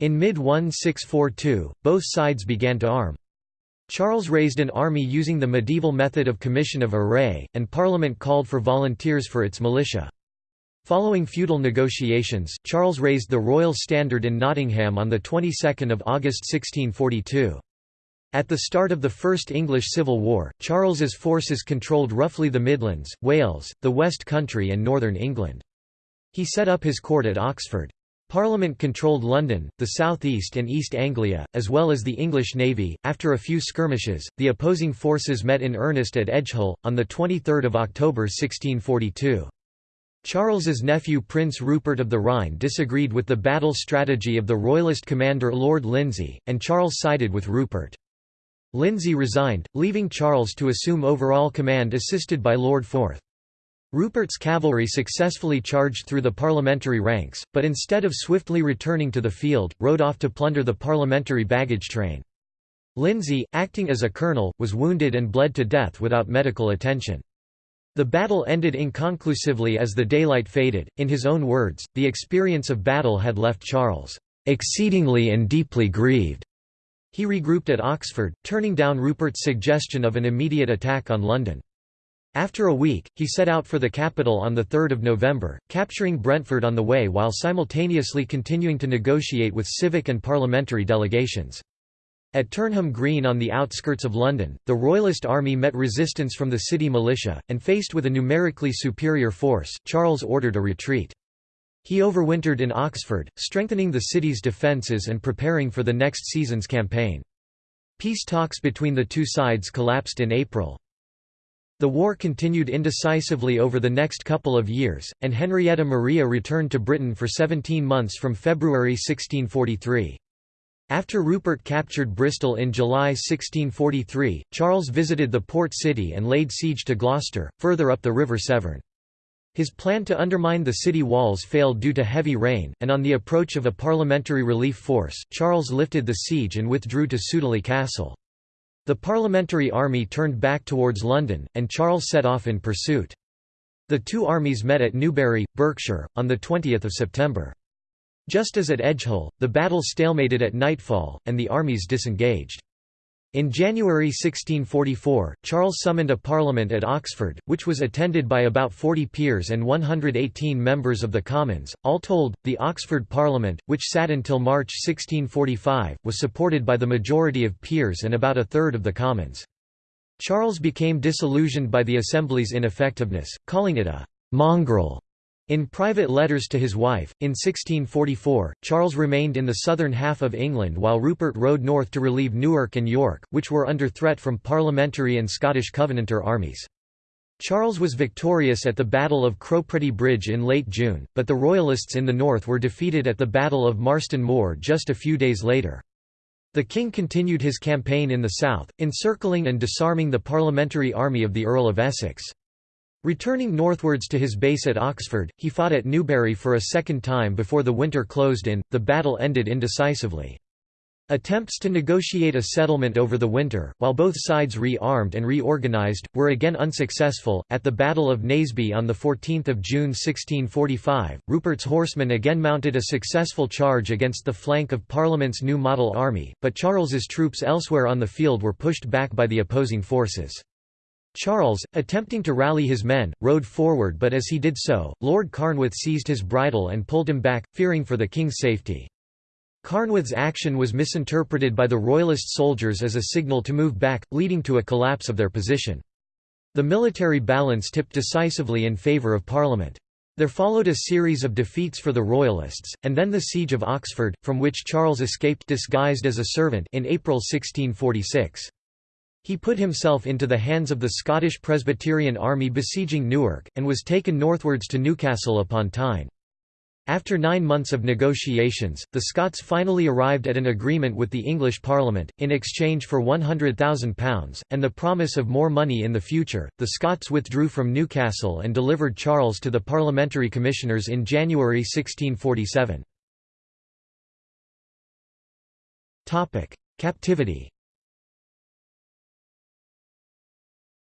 In mid-1642, both sides began to arm. Charles raised an army using the medieval method of commission of array, and Parliament called for volunteers for its militia. Following feudal negotiations, Charles raised the royal standard in Nottingham on the 22nd of August 1642. At the start of the First English Civil War, Charles's forces controlled roughly the Midlands, Wales, the West Country and northern England. He set up his court at Oxford. Parliament controlled London, the South East and East Anglia, as well as the English Navy. After a few skirmishes, the opposing forces met in earnest at Edgehill, on 23 October 1642. Charles's nephew Prince Rupert of the Rhine disagreed with the battle strategy of the Royalist commander Lord Lindsey, and Charles sided with Rupert. Lindsey resigned, leaving Charles to assume overall command assisted by Lord Forth. Rupert's cavalry successfully charged through the parliamentary ranks, but instead of swiftly returning to the field, rode off to plunder the parliamentary baggage train. Lindsey, acting as a colonel, was wounded and bled to death without medical attention. The battle ended inconclusively as the daylight faded. In his own words, the experience of battle had left Charles exceedingly and deeply grieved. He regrouped at Oxford, turning down Rupert's suggestion of an immediate attack on London. After a week, he set out for the capital on 3 November, capturing Brentford on the way while simultaneously continuing to negotiate with civic and parliamentary delegations. At Turnham Green on the outskirts of London, the Royalist army met resistance from the city militia, and faced with a numerically superior force, Charles ordered a retreat. He overwintered in Oxford, strengthening the city's defences and preparing for the next season's campaign. Peace talks between the two sides collapsed in April. The war continued indecisively over the next couple of years, and Henrietta Maria returned to Britain for 17 months from February 1643. After Rupert captured Bristol in July 1643, Charles visited the port city and laid siege to Gloucester, further up the River Severn. His plan to undermine the city walls failed due to heavy rain, and on the approach of a parliamentary relief force, Charles lifted the siege and withdrew to Sudeley Castle. The parliamentary army turned back towards London, and Charles set off in pursuit. The two armies met at Newbury, Berkshire, on 20 September. Just as at Edgehill, the battle stalemated at nightfall, and the armies disengaged. In January 1644, Charles summoned a parliament at Oxford, which was attended by about 40 peers and 118 members of the Commons. All told, the Oxford Parliament, which sat until March 1645, was supported by the majority of peers and about a third of the Commons. Charles became disillusioned by the Assembly's ineffectiveness, calling it a mongrel in private letters to his wife, in 1644, Charles remained in the southern half of England while Rupert rode north to relieve Newark and York, which were under threat from Parliamentary and Scottish Covenanter armies. Charles was victorious at the Battle of Cropredy Bridge in late June, but the Royalists in the north were defeated at the Battle of Marston Moor just a few days later. The king continued his campaign in the south, encircling and disarming the parliamentary army of the Earl of Essex. Returning northwards to his base at Oxford, he fought at Newbury for a second time before the winter closed in, the battle ended indecisively. Attempts to negotiate a settlement over the winter, while both sides re-armed and reorganized, were again unsuccessful. At the Battle of Naseby on the 14th of June 1645, Rupert's horsemen again mounted a successful charge against the flank of Parliament's new model army, but Charles's troops elsewhere on the field were pushed back by the opposing forces. Charles, attempting to rally his men, rode forward but as he did so, Lord Carnwath seized his bridle and pulled him back, fearing for the king's safety. Carnwath's action was misinterpreted by the royalist soldiers as a signal to move back, leading to a collapse of their position. The military balance tipped decisively in favour of Parliament. There followed a series of defeats for the Royalists, and then the Siege of Oxford, from which Charles escaped disguised as a servant in April 1646. He put himself into the hands of the Scottish Presbyterian army besieging Newark, and was taken northwards to Newcastle upon Tyne. After nine months of negotiations, the Scots finally arrived at an agreement with the English Parliament, in exchange for £100,000, and the promise of more money in the future. The Scots withdrew from Newcastle and delivered Charles to the parliamentary commissioners in January 1647. Captivity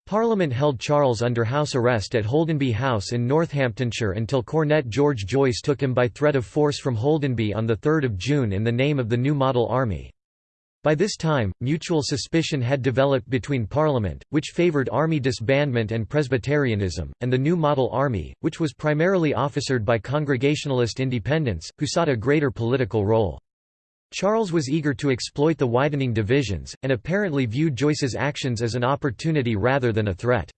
Parliament held Charles under house arrest at Holdenby House in Northamptonshire until Cornet George Joyce took him by threat of force from Holdenby on 3 June in the name of the New Model Army. By this time, mutual suspicion had developed between Parliament, which favoured army disbandment and Presbyterianism, and the new model army, which was primarily officered by Congregationalist independents, who sought a greater political role. Charles was eager to exploit the widening divisions, and apparently viewed Joyce's actions as an opportunity rather than a threat.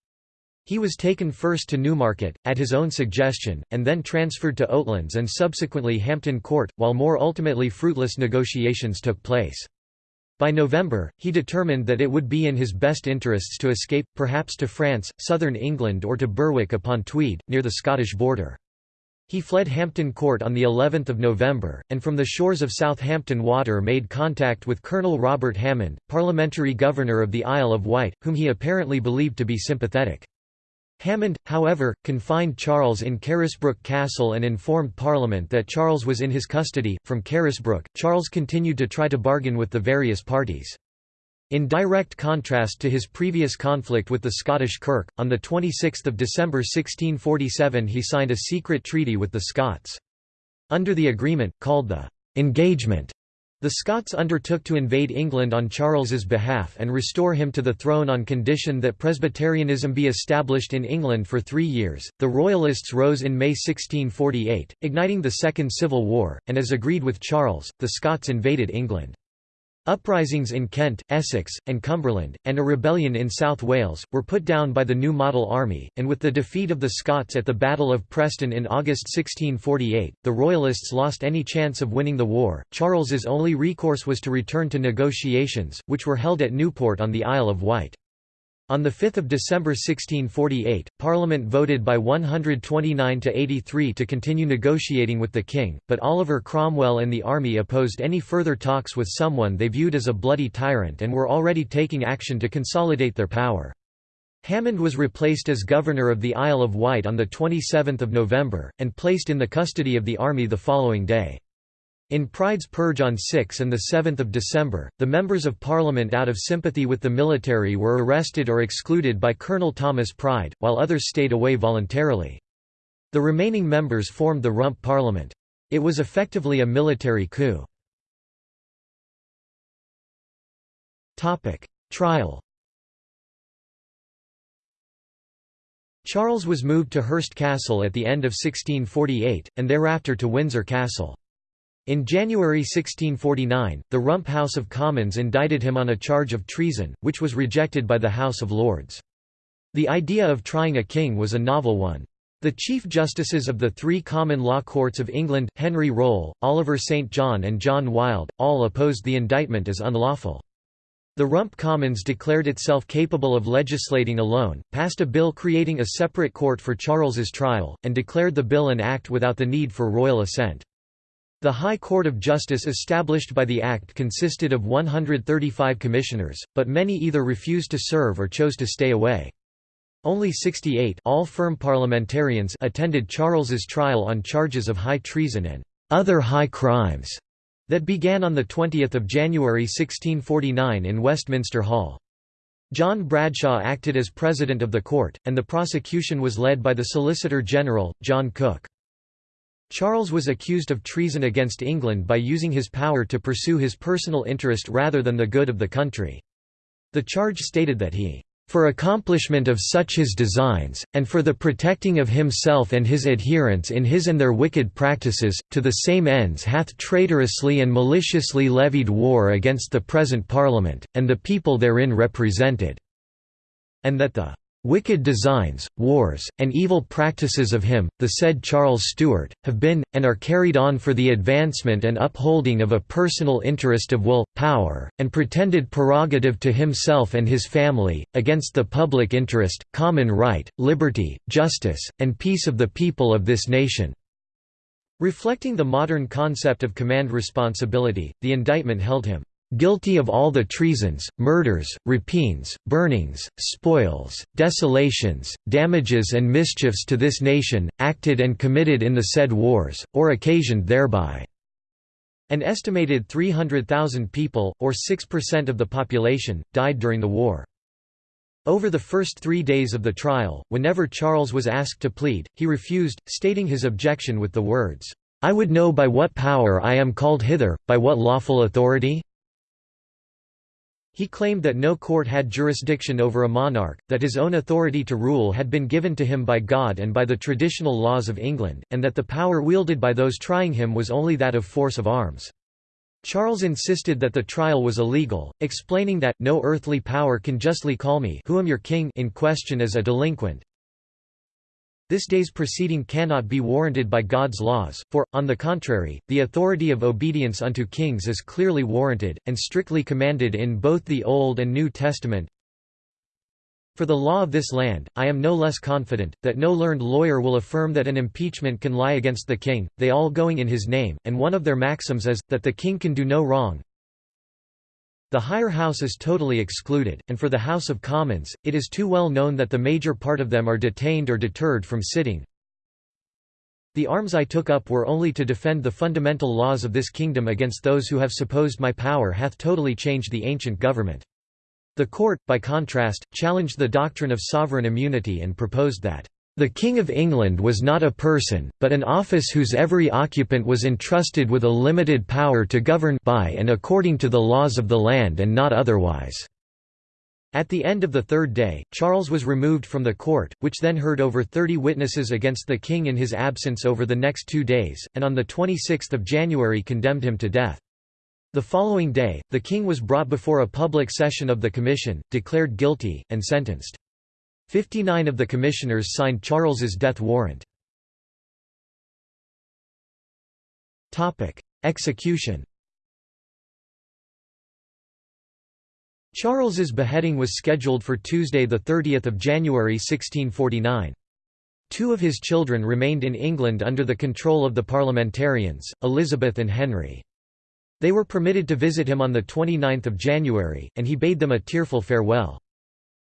He was taken first to Newmarket, at his own suggestion, and then transferred to Oatlands and subsequently Hampton Court, while more ultimately fruitless negotiations took place. By November, he determined that it would be in his best interests to escape, perhaps to France, southern England or to Berwick upon Tweed, near the Scottish border. He fled Hampton Court on the 11th of November, and from the shores of Southampton Water made contact with Colonel Robert Hammond, parliamentary governor of the Isle of Wight, whom he apparently believed to be sympathetic. Hammond, however, confined Charles in Carisbrooke Castle and informed Parliament that Charles was in his custody. From Carisbrooke, Charles continued to try to bargain with the various parties. In direct contrast to his previous conflict with the Scottish Kirk, on 26 December 1647 he signed a secret treaty with the Scots. Under the agreement, called the «engagement», the Scots undertook to invade England on Charles's behalf and restore him to the throne on condition that Presbyterianism be established in England for three years. The Royalists rose in May 1648, igniting the Second Civil War, and as agreed with Charles, the Scots invaded England. Uprisings in Kent, Essex, and Cumberland, and a rebellion in South Wales, were put down by the new model army, and with the defeat of the Scots at the Battle of Preston in August 1648, the Royalists lost any chance of winning the war. Charles's only recourse was to return to negotiations, which were held at Newport on the Isle of Wight. On 5 December 1648, Parliament voted by 129 to 83 to continue negotiating with the king, but Oliver Cromwell and the army opposed any further talks with someone they viewed as a bloody tyrant and were already taking action to consolidate their power. Hammond was replaced as governor of the Isle of Wight on 27 November, and placed in the custody of the army the following day. In Pride's Purge on 6 and 7 December, the members of Parliament out of sympathy with the military were arrested or excluded by Colonel Thomas Pride, while others stayed away voluntarily. The remaining members formed the Rump Parliament. It was effectively a military coup. Trial Charles was moved to Hurst Castle at the end of 1648, and thereafter to Windsor Castle. In January 1649, the Rump House of Commons indicted him on a charge of treason, which was rejected by the House of Lords. The idea of trying a king was a novel one. The Chief Justices of the three common law courts of England, Henry Rolle, Oliver St. John and John Wilde, all opposed the indictment as unlawful. The Rump Commons declared itself capable of legislating alone, passed a bill creating a separate court for Charles's trial, and declared the bill an act without the need for royal assent. The High Court of Justice established by the Act consisted of 135 commissioners, but many either refused to serve or chose to stay away. Only 68 all firm parliamentarians attended Charles's trial on charges of high treason and other high crimes that began on 20 January 1649 in Westminster Hall. John Bradshaw acted as president of the court, and the prosecution was led by the Solicitor General, John Cook. Charles was accused of treason against England by using his power to pursue his personal interest rather than the good of the country. The charge stated that he for accomplishment of such his designs, and for the protecting of himself and his adherents in his and their wicked practices, to the same ends hath traitorously and maliciously levied war against the present Parliament, and the people therein represented." And that the Wicked designs, wars, and evil practices of him, the said Charles Stuart, have been, and are carried on for the advancement and upholding of a personal interest of will, power, and pretended prerogative to himself and his family, against the public interest, common right, liberty, justice, and peace of the people of this nation." Reflecting the modern concept of command responsibility, the indictment held him guilty of all the treasons, murders, rapines, burnings, spoils, desolations, damages and mischiefs to this nation, acted and committed in the said wars, or occasioned thereby." An estimated 300,000 people, or 6% of the population, died during the war. Over the first three days of the trial, whenever Charles was asked to plead, he refused, stating his objection with the words, "'I would know by what power I am called hither, by what lawful authority?' He claimed that no court had jurisdiction over a monarch, that his own authority to rule had been given to him by God and by the traditional laws of England, and that the power wielded by those trying him was only that of force of arms. Charles insisted that the trial was illegal, explaining that, no earthly power can justly call me who am your king in question as a delinquent, this day's proceeding cannot be warranted by God's laws, for, on the contrary, the authority of obedience unto kings is clearly warranted, and strictly commanded in both the Old and New Testament. For the law of this land, I am no less confident, that no learned lawyer will affirm that an impeachment can lie against the king, they all going in his name, and one of their maxims is, that the king can do no wrong, the higher house is totally excluded, and for the House of Commons, it is too well known that the major part of them are detained or deterred from sitting. The arms I took up were only to defend the fundamental laws of this kingdom against those who have supposed my power hath totally changed the ancient government. The court, by contrast, challenged the doctrine of sovereign immunity and proposed that the King of England was not a person, but an office whose every occupant was entrusted with a limited power to govern by and according to the laws of the land and not otherwise. At the end of the third day, Charles was removed from the court, which then heard over 30 witnesses against the king in his absence over the next two days, and on 26 January condemned him to death. The following day, the king was brought before a public session of the commission, declared guilty, and sentenced. Fifty-nine of the commissioners signed Charles's death warrant. Execution Charles's beheading was scheduled for Tuesday 30 January 1649. Two of his children remained in England under the control of the parliamentarians, Elizabeth and Henry. They were permitted to visit him on 29 January, and he bade them a tearful farewell.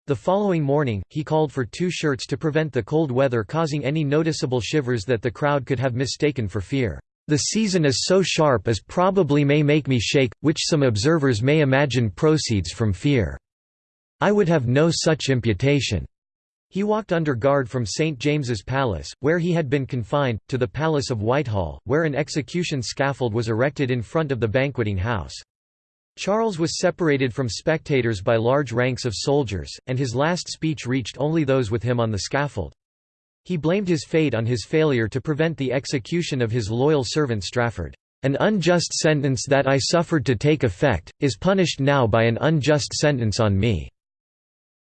The following morning, he called for two shirts to prevent the cold weather causing any noticeable shivers that the crowd could have mistaken for fear. The season is so sharp as probably may make me shake, which some observers may imagine proceeds from fear. I would have no such imputation. He walked under guard from St. James's Palace, where he had been confined, to the Palace of Whitehall, where an execution scaffold was erected in front of the banqueting house. Charles was separated from spectators by large ranks of soldiers, and his last speech reached only those with him on the scaffold. He blamed his fate on his failure to prevent the execution of his loyal servant Strafford. An unjust sentence that I suffered to take effect, is punished now by an unjust sentence on me."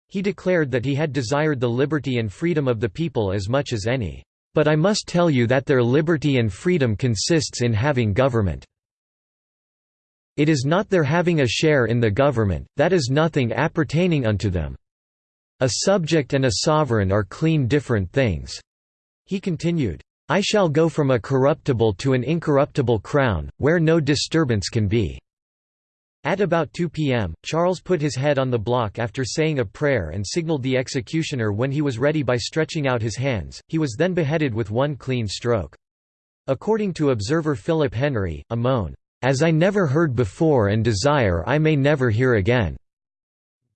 He declared that he had desired the liberty and freedom of the people as much as any. But I must tell you that their liberty and freedom consists in having government. It is not their having a share in the government, that is nothing appertaining unto them. A subject and a sovereign are clean different things." He continued, I shall go from a corruptible to an incorruptible crown, where no disturbance can be." At about 2 p.m., Charles put his head on the block after saying a prayer and signaled the executioner when he was ready by stretching out his hands, he was then beheaded with one clean stroke. According to observer Philip Henry, a moan, as I never heard before and desire I may never hear again."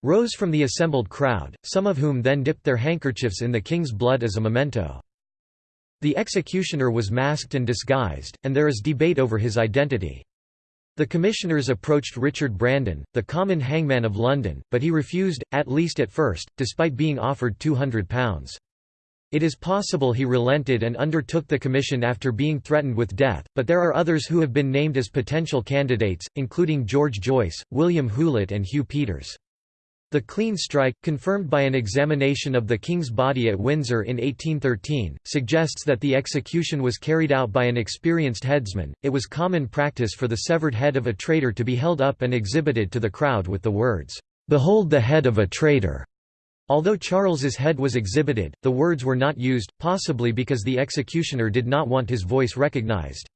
rose from the assembled crowd, some of whom then dipped their handkerchiefs in the king's blood as a memento. The executioner was masked and disguised, and there is debate over his identity. The commissioners approached Richard Brandon, the common hangman of London, but he refused, at least at first, despite being offered £200. It is possible he relented and undertook the commission after being threatened with death, but there are others who have been named as potential candidates, including George Joyce, William Hulet and Hugh Peters. The clean strike, confirmed by an examination of the king's body at Windsor in 1813, suggests that the execution was carried out by an experienced headsman. It was common practice for the severed head of a traitor to be held up and exhibited to the crowd with the words, Behold the head of a traitor. Although Charles's head was exhibited, the words were not used, possibly because the executioner did not want his voice recognized.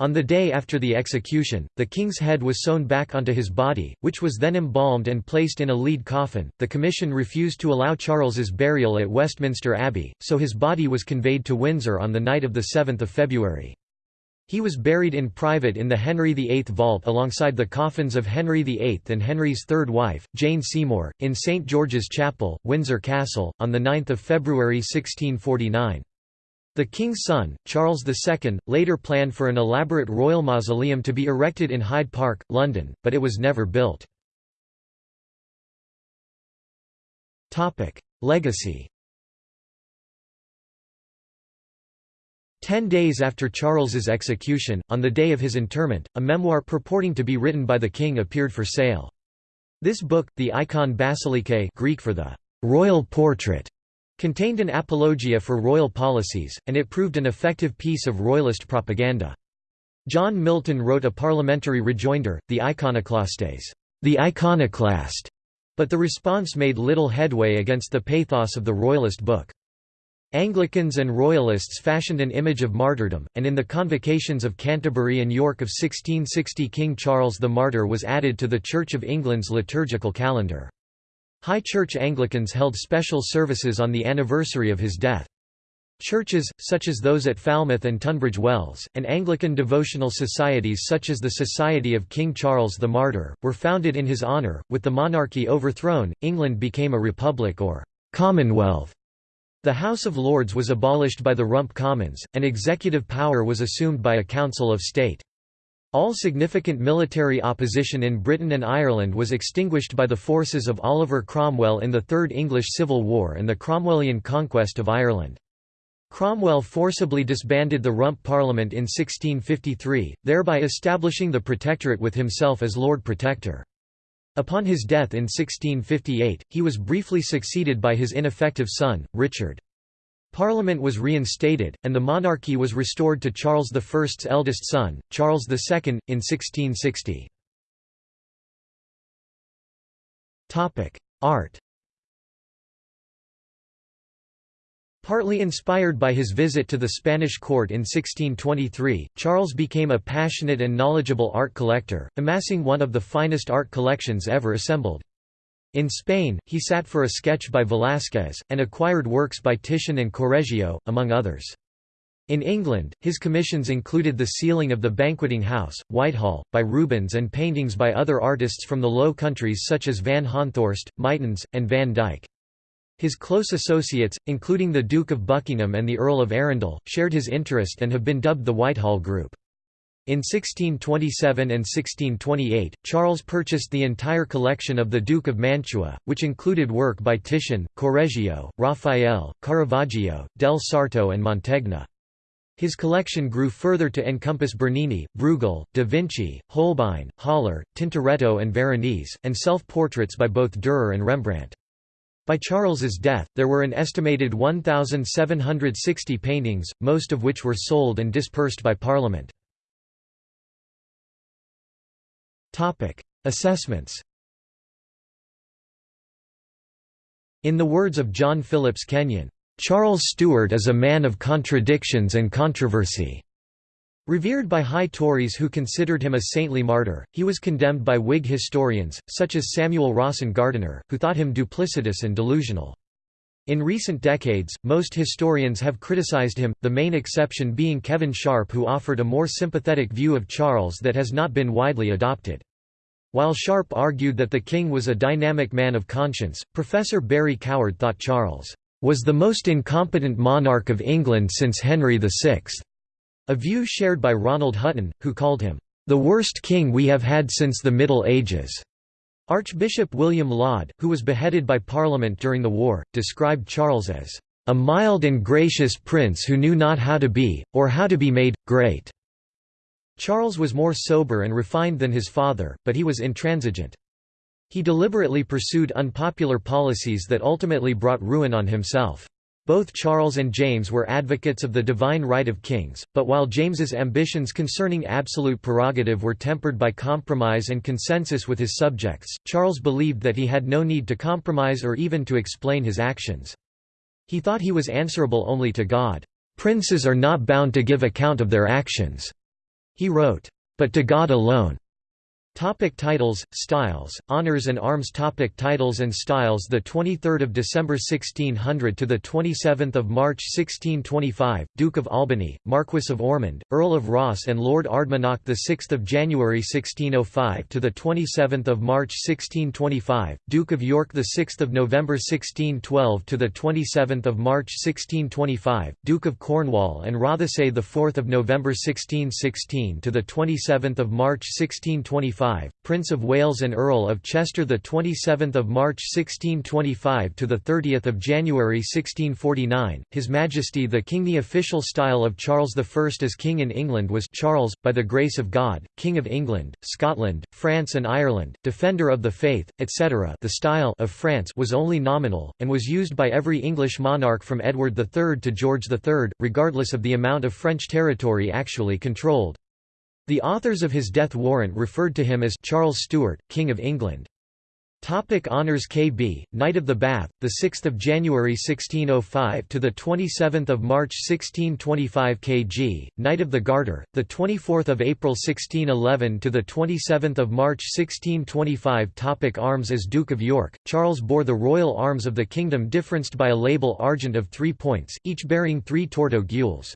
On the day after the execution, the king's head was sewn back onto his body, which was then embalmed and placed in a lead coffin. The commission refused to allow Charles's burial at Westminster Abbey, so his body was conveyed to Windsor on the night of 7 February. He was buried in private in the Henry VIII vault alongside the coffins of Henry VIII and Henry's third wife, Jane Seymour, in St George's Chapel, Windsor Castle, on 9 February 1649. The king's son, Charles II, later planned for an elaborate royal mausoleum to be erected in Hyde Park, London, but it was never built. Legacy Ten days after Charles's execution, on the day of his interment, a memoir purporting to be written by the king appeared for sale. This book, the Eikon Basilike Greek for the royal portrait, contained an apologia for royal policies, and it proved an effective piece of royalist propaganda. John Milton wrote a parliamentary rejoinder, the Eikonoklastes, the iconoclast, but the response made little headway against the pathos of the royalist book. Anglicans and Royalists fashioned an image of martyrdom, and in the Convocations of Canterbury and York of 1660 King Charles the Martyr was added to the Church of England's liturgical calendar. High Church Anglicans held special services on the anniversary of his death. Churches, such as those at Falmouth and Tunbridge Wells, and Anglican devotional societies such as the Society of King Charles the Martyr, were founded in his honour. With the monarchy overthrown, England became a republic or commonwealth. The House of Lords was abolished by the Rump Commons, and executive power was assumed by a Council of State. All significant military opposition in Britain and Ireland was extinguished by the forces of Oliver Cromwell in the Third English Civil War and the Cromwellian conquest of Ireland. Cromwell forcibly disbanded the Rump Parliament in 1653, thereby establishing the Protectorate with himself as Lord Protector. Upon his death in 1658, he was briefly succeeded by his ineffective son, Richard. Parliament was reinstated, and the monarchy was restored to Charles I's eldest son, Charles II, in 1660. Art Partly inspired by his visit to the Spanish court in 1623, Charles became a passionate and knowledgeable art collector, amassing one of the finest art collections ever assembled. In Spain, he sat for a sketch by Velázquez, and acquired works by Titian and Correggio, among others. In England, his commissions included the ceiling of the Banqueting House, Whitehall, by Rubens and paintings by other artists from the Low Countries such as Van Honthorst, Mytens, and Van Dyck. His close associates, including the Duke of Buckingham and the Earl of Arundel, shared his interest and have been dubbed the Whitehall Group. In 1627 and 1628, Charles purchased the entire collection of the Duke of Mantua, which included work by Titian, Correggio, Raphael, Caravaggio, del Sarto and Mantegna. His collection grew further to encompass Bernini, Bruegel, da Vinci, Holbein, Hollar, Tintoretto and Veronese, and self-portraits by both Dürer and Rembrandt. By Charles's death, there were an estimated 1,760 paintings, most of which were sold and dispersed by Parliament. Assessments In the words of John Phillips Kenyon, "...Charles Stuart is a man of contradictions and controversy." Revered by high Tories who considered him a saintly martyr, he was condemned by Whig historians, such as Samuel Rawson Gardiner, who thought him duplicitous and delusional. In recent decades, most historians have criticized him, the main exception being Kevin Sharpe who offered a more sympathetic view of Charles that has not been widely adopted. While Sharpe argued that the king was a dynamic man of conscience, Professor Barry Coward thought Charles was the most incompetent monarch of England since Henry VI. A view shared by Ronald Hutton, who called him, "...the worst king we have had since the Middle Ages." Archbishop William Laud, who was beheaded by Parliament during the war, described Charles as, "...a mild and gracious prince who knew not how to be, or how to be made, great." Charles was more sober and refined than his father, but he was intransigent. He deliberately pursued unpopular policies that ultimately brought ruin on himself. Both Charles and James were advocates of the divine right of kings, but while James's ambitions concerning absolute prerogative were tempered by compromise and consensus with his subjects, Charles believed that he had no need to compromise or even to explain his actions. He thought he was answerable only to God. "Princes are not bound to give account of their actions," he wrote, "but to God alone." Topic titles, styles, honors and arms Topic Titles and styles The 23rd of December 1600 to the 27th of March 1625, Duke of Albany, Marquess of Ormond, Earl of Ross and Lord Ardmannoch the 6th of January 1605 to the 27th of March 1625, Duke of York the 6th of November 1612 to the 27th of March 1625, Duke of Cornwall and Rothesay the 4th of November 1616 to the 27th of March 1625 1625, Prince of Wales and Earl of Chester the 27th of March 1625 to the 30th of January 1649, His Majesty the King. The official style of Charles I as King in England was Charles, by the grace of God, King of England, Scotland, France and Ireland, Defender of the Faith, etc. The style of France was only nominal and was used by every English monarch from Edward III to George III, regardless of the amount of French territory actually controlled. The authors of his death warrant referred to him as Charles Stuart, King of England. Topic Honours KB Knight of the Bath the 6th of January 1605 to the 27th of March 1625 kg Knight of the Garter the 24th of April 1611 to the 27th of March 1625 Topic Arms as Duke of York Charles bore the royal arms of the kingdom differenced by a label argent of 3 points each bearing 3 torteaux gules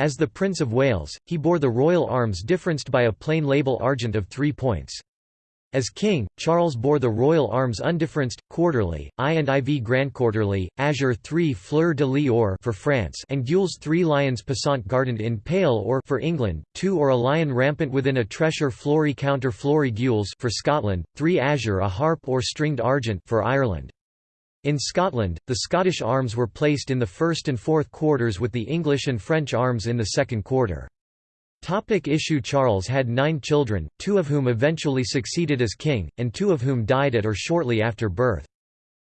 as the Prince of Wales, he bore the royal arms differenced by a plain label argent of three points. As king, Charles bore the royal arms undifferenced, quarterly, I and IV grand quarterly, azure 3 fleur de lis or for France and gules 3 lions passant gardant in pale or for England, 2 or a lion rampant within a tressure flory counter flory gules for Scotland, 3 azure a harp or stringed argent for Ireland. In Scotland, the Scottish arms were placed in the first and fourth quarters with the English and French arms in the second quarter. Topic issue Charles had nine children, two of whom eventually succeeded as king, and two of whom died at or shortly after birth.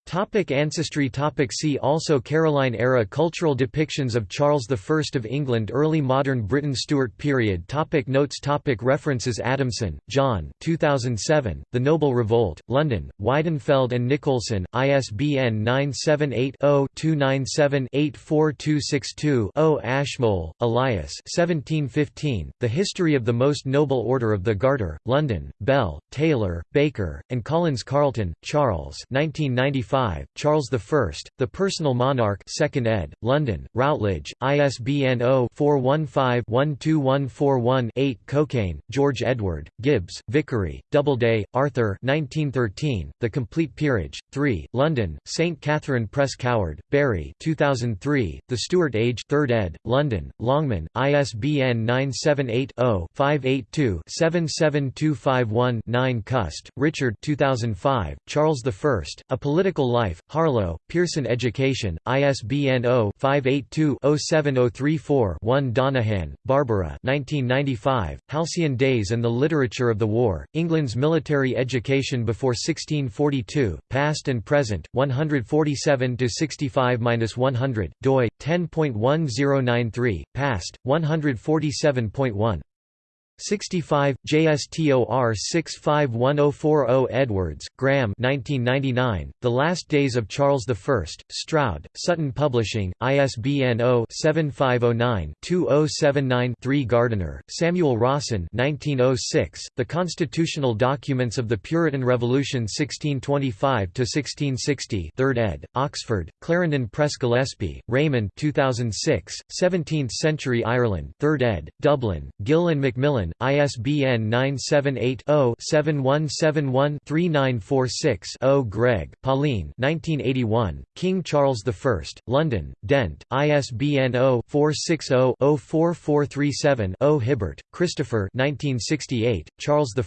Topic ancestry topic See also Caroline-era cultural depictions of Charles I of England Early modern Britain Stuart period topic Notes topic References Adamson, John 2007, The Noble Revolt, London, Weidenfeld and Nicolson, ISBN 978-0-297-84262-0 Ashmole, Elias 1715, The History of the Most Noble Order of the Garter, London, Bell, Taylor, Baker, and Collins Carlton, Charles 1995 Charles I, The Personal Monarch 2nd ed., London, Routledge, ISBN 0-415-12141-8 Cokayne, George Edward, Gibbs, Vicary, Doubleday, Arthur 1913, The Complete Peerage, 3, London, St. Catherine Press Coward, Barry 2003, The Stuart Age 3rd ed., London, Longman, ISBN 978-0-582-77251-9 Cust, Richard 2005, Charles I, A Political Life, Harlow, Pearson Education, ISBN 0-582-07034-1 Donagan, Barbara 1995, Halcyon Days and the Literature of the War, England's Military Education Before 1642, Past and Present, 147–65–100, doi, 10.1093, past, 147.1 65, JSTOR 651040 Edwards, Graham 1999, The Last Days of Charles I, Stroud, Sutton Publishing, ISBN 0-7509-2079-3 Gardiner, Samuel Rawson 1906, The Constitutional Documents of the Puritan Revolution 1625–1660 3rd ed., Oxford, Clarendon Press Gillespie, Raymond 2006, 17th-century Ireland 3rd ed., Dublin, Gill and Macmillan ISBN 978-0-7171-3946-0 Gregg, Pauline 1981, King Charles I, London, Dent, ISBN 0-460-04437-0 Hibbert, Christopher 1968, Charles I,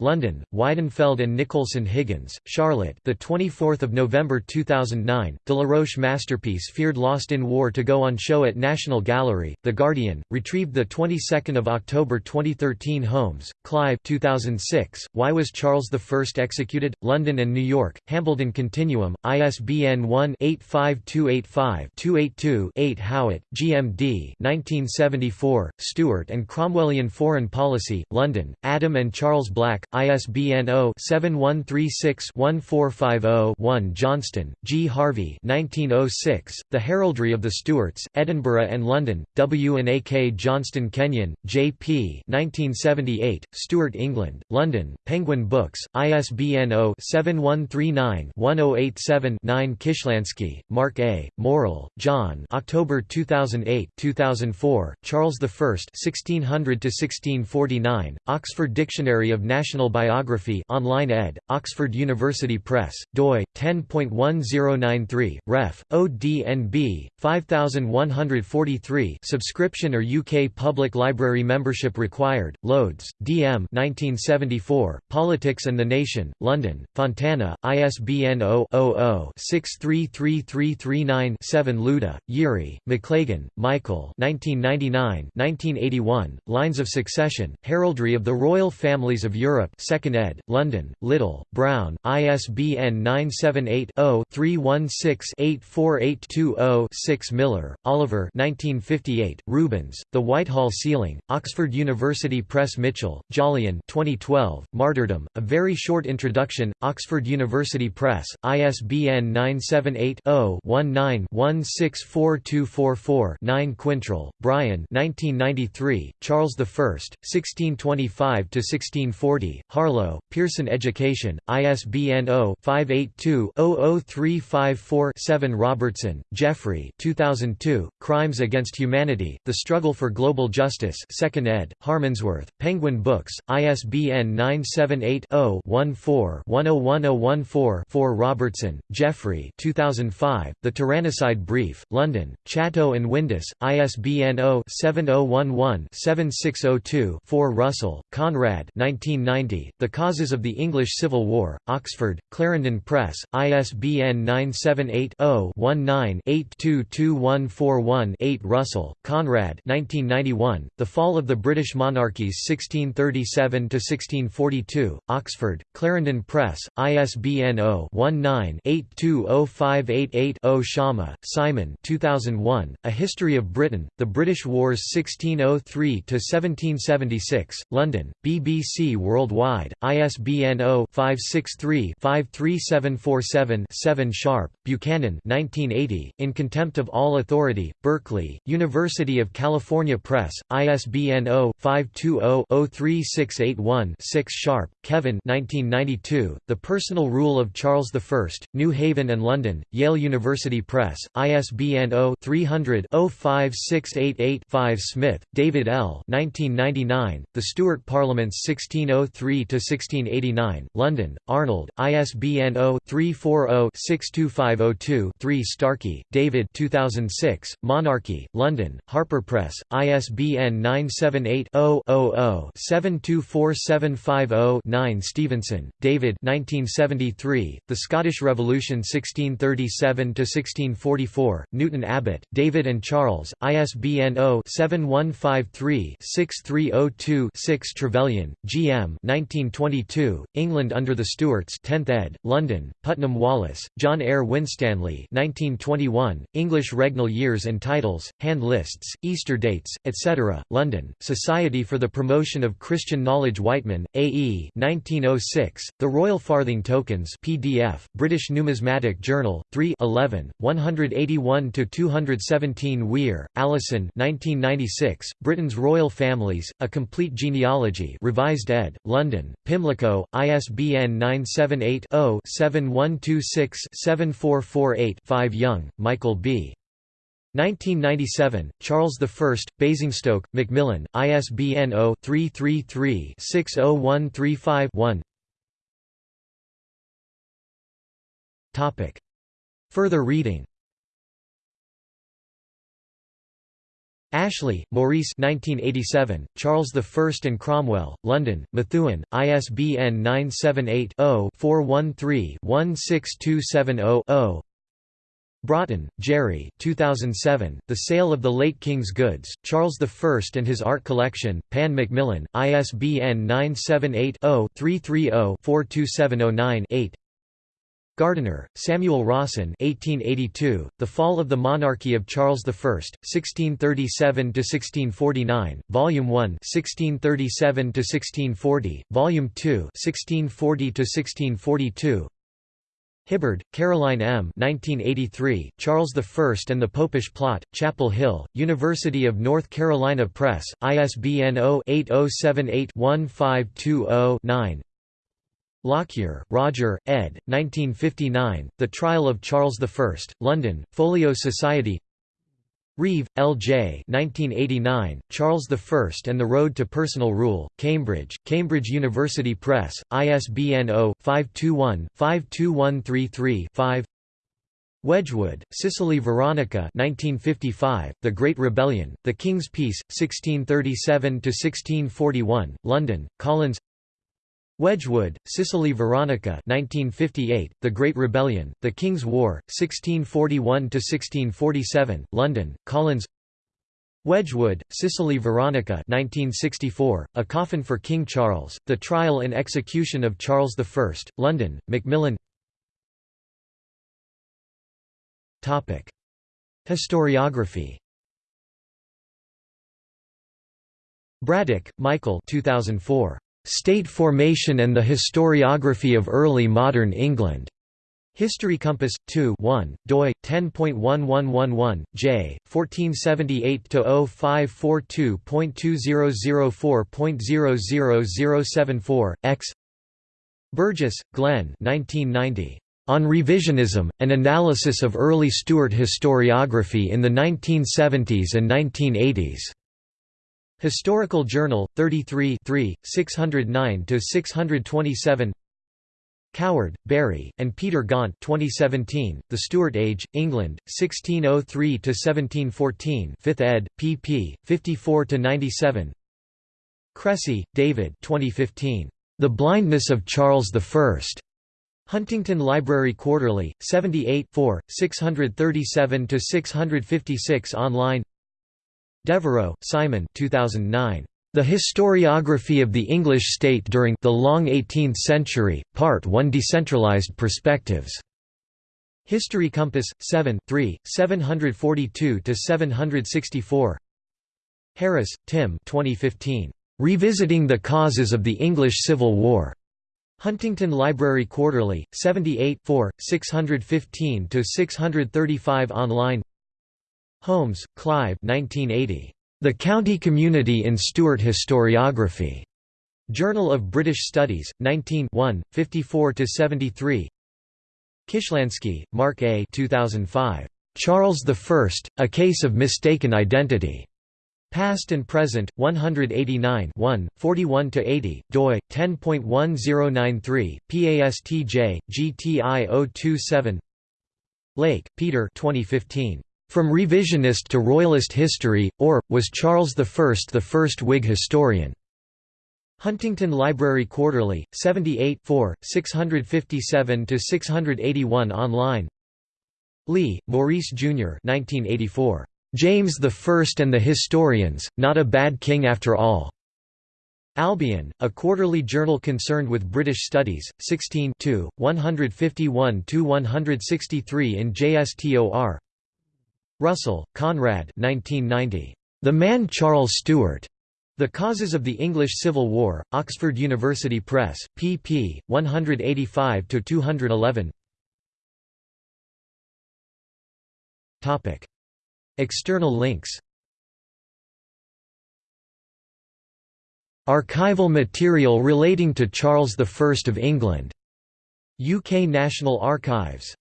London, Weidenfeld and Nicolson Higgins, Charlotte the 24th of November 2009, Delaroche masterpiece feared lost in war to go on show at National Gallery, The Guardian, retrieved the 22nd of October 2013 2013 Holmes, Clive 2006, Why Was Charles I Executed? London and New York, Hambledon Continuum, ISBN 1-85285-282-8 Howat, GMD 1974, Stuart and Cromwellian Foreign Policy, London, Adam and Charles Black, ISBN 0-7136-1450-1 Johnston, G. Harvey 1906, The Heraldry of the Stuarts, Edinburgh and London, W. and A. K. Johnston Kenyon, J. P. 1978, Stuart England, London, Penguin Books, ISBN 0-7139-1087-9 Kishlansky, Mark A., Morrill, John October 2008 2004, Charles I 1600–1649, Oxford Dictionary of National Biography online ed., Oxford University Press, doi, 10.1093, ref, ODNB, 5143 subscription or UK Public Library membership required Inspired, Loades, D.M. 1974, Politics and the Nation, London, Fontana, ISBN 0-00-633339-7 Louda, Yuri, Maclagan, Michael 1999-1981, Lines of Succession, Heraldry of the Royal Families of Europe 2nd ed., London, Little, Brown, ISBN 978 0 316 84820 Millar, Oliver 1958, Rubens, The Whitehall Ceiling, Oxford University Press Mitchell, Jolyon 2012, Martyrdom, A Very Short Introduction, Oxford University Press, ISBN 978-0-19-164244-9 Quintrell, Brian 1993, Charles I, 1625–1640, Harlow, Pearson Education, ISBN 0-582-00354-7 Robertson, Geoffrey 2002, Crimes Against Humanity, The Struggle for Global Justice 2nd ed., Penguin Books, ISBN 978-0-14-101014-4 Robertson, Geoffrey 2005, The Tyrannicide Brief, London, Chatto and Windus, ISBN 0-7011-7602-4 Russell, Conrad 1990, The Causes of the English Civil War, Oxford, Clarendon Press, ISBN 978 0 19 822141 Russell, Conrad 1991, The Fall of the British Monarchies 1637–1642, Oxford, Clarendon Press, ISBN 0-19-820588-0 Schama, Simon 2001, A History of Britain, The British Wars 1603–1776, London, BBC Worldwide, ISBN 0-563-53747-7 Sharp, Buchanan 1980, In Contempt of All Authority, Berkeley, University of California Press, ISBN oh 0-520-03681-6 Sharpe, Kevin 1992, The Personal Rule of Charles I, New Haven and London, Yale University Press, ISBN 0-300-05688-5 Smith, David L. 1999, The Stuart Parliaments 1603–1689, London, Arnold, ISBN 0-340-62502-3 Starkey, David 2006, Monarchy, London, Harper Press, ISBN 978-0-00-724750-9 Stevenson, David 1973, The Scottish Revolution 1637–1644, Newton Abbot, David and Charles, ISBN 0-7153-6302-6 Trevelyan, G. M. 1922, England under the Stuarts 10th ed., London, Putnam Wallis, John Eyre Winstanley 1921, English regnal years and titles, hand lists, Easter dates, etc., London, Society for the Promotion of Christian Knowledge Whiteman, A. E. 1906, The Royal Farthing Tokens PDF, British Numismatic Journal, 3 11, 181–217 Weir, Alison 1996, Britain's Royal Families, A Complete Genealogy Revised ed., London, Pimlico, ISBN 978 0 7126 7448 Young, Michael B. 1997, Charles I, Basingstoke, Macmillan, ISBN 0-333-60135-1 Further reading. Ashley, Maurice 1987, Charles I and Cromwell, London, Methuen, ISBN 978-0-413-16270-0 Brotton, Jerry 2007, The Sale of the Late King's Goods, Charles I and His Art Collection, Pan Macmillan, ISBN 978-0-330-42709-8 Gardiner, Samuel Rawson 1882, The Fall of the Monarchy of Charles I, 1637–1649, Volume 1 1637–1640, Volume 2 1640–1642 Hibbard, Caroline M. 1983, Charles I and the Popish Plot, Chapel Hill, University of North Carolina Press, ISBN 0-8078-1520-9 Lockyer, Roger, ed. 1959, The Trial of Charles I, London, Folio Society Reeve, L. J. 1989, Charles I and the Road to Personal Rule, Cambridge, Cambridge University Press, ISBN 0-521-52133-5 Wedgwood, Cicely Veronica 1955, The Great Rebellion, The King's Peace, 1637–1641, London, Collins Wedgwood, Cicely Veronica 1958, The Great Rebellion, The King's War, 1641–1647, London, Collins. Wedgwood, Cicely Veronica 1964, A Coffin for King Charles, The Trial and Execution of Charles I, London, Macmillan. Historiography. Braddick, Michael 2004. State Formation and the Historiography of Early Modern England. History Compass 2 1, doi 10.1111 J 1478-0542.2004.00074 X Burgess, Glenn 1990 on Revisionism, an analysis of early Stuart historiography in the 1970s and 1980s. Historical Journal, 33 609–627 Coward, Barry, and Peter Gaunt 2017, The Stuart Age, England, 1603–1714 5th ed., pp. 54–97 Cressy, David 2015. The Blindness of Charles I. Huntington Library Quarterly, 78 637–656 online Devereux, Simon 2009. The Historiography of the English State During the Long Eighteenth Century, Part 1 Decentralized Perspectives. History Compass, 7 3, 742–764 Harris, Tim 2015. Revisiting the Causes of the English Civil War. Huntington Library Quarterly, 78 615–635 online Holmes, Clive 1980. The County Community in Stuart Historiography. Journal of British Studies, 19 54–73 Kishlansky, Mark A. 2005. Charles I, A Case of Mistaken Identity. Past and Present, 189 41–80, doi, 10.1093, PASTJ, GTI 027 Lake, Peter 2015. From Revisionist to Royalist History, or, was Charles I the first Whig historian? Huntington Library Quarterly, 78 657–681 online Lee, Maurice Jr. 1984. James I and the Historians, Not a Bad King After All. Albion, a quarterly journal concerned with British studies, 16 151–163 in JSTOR Russell, Conrad 1990. The Man Charles Stuart. The Causes of the English Civil War, Oxford University Press, pp. 185–211 External links Archival material relating to Charles I of England. UK National Archives.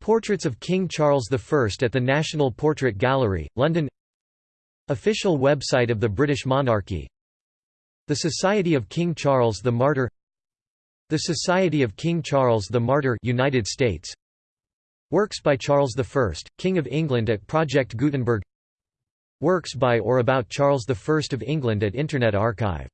Portraits of King Charles I at the National Portrait Gallery, London. Official website of the British monarchy. The Society of King Charles the Martyr. The Society of King Charles the Martyr United States. Works by Charles I, King of England at Project Gutenberg. Works by or about Charles I of England at Internet Archive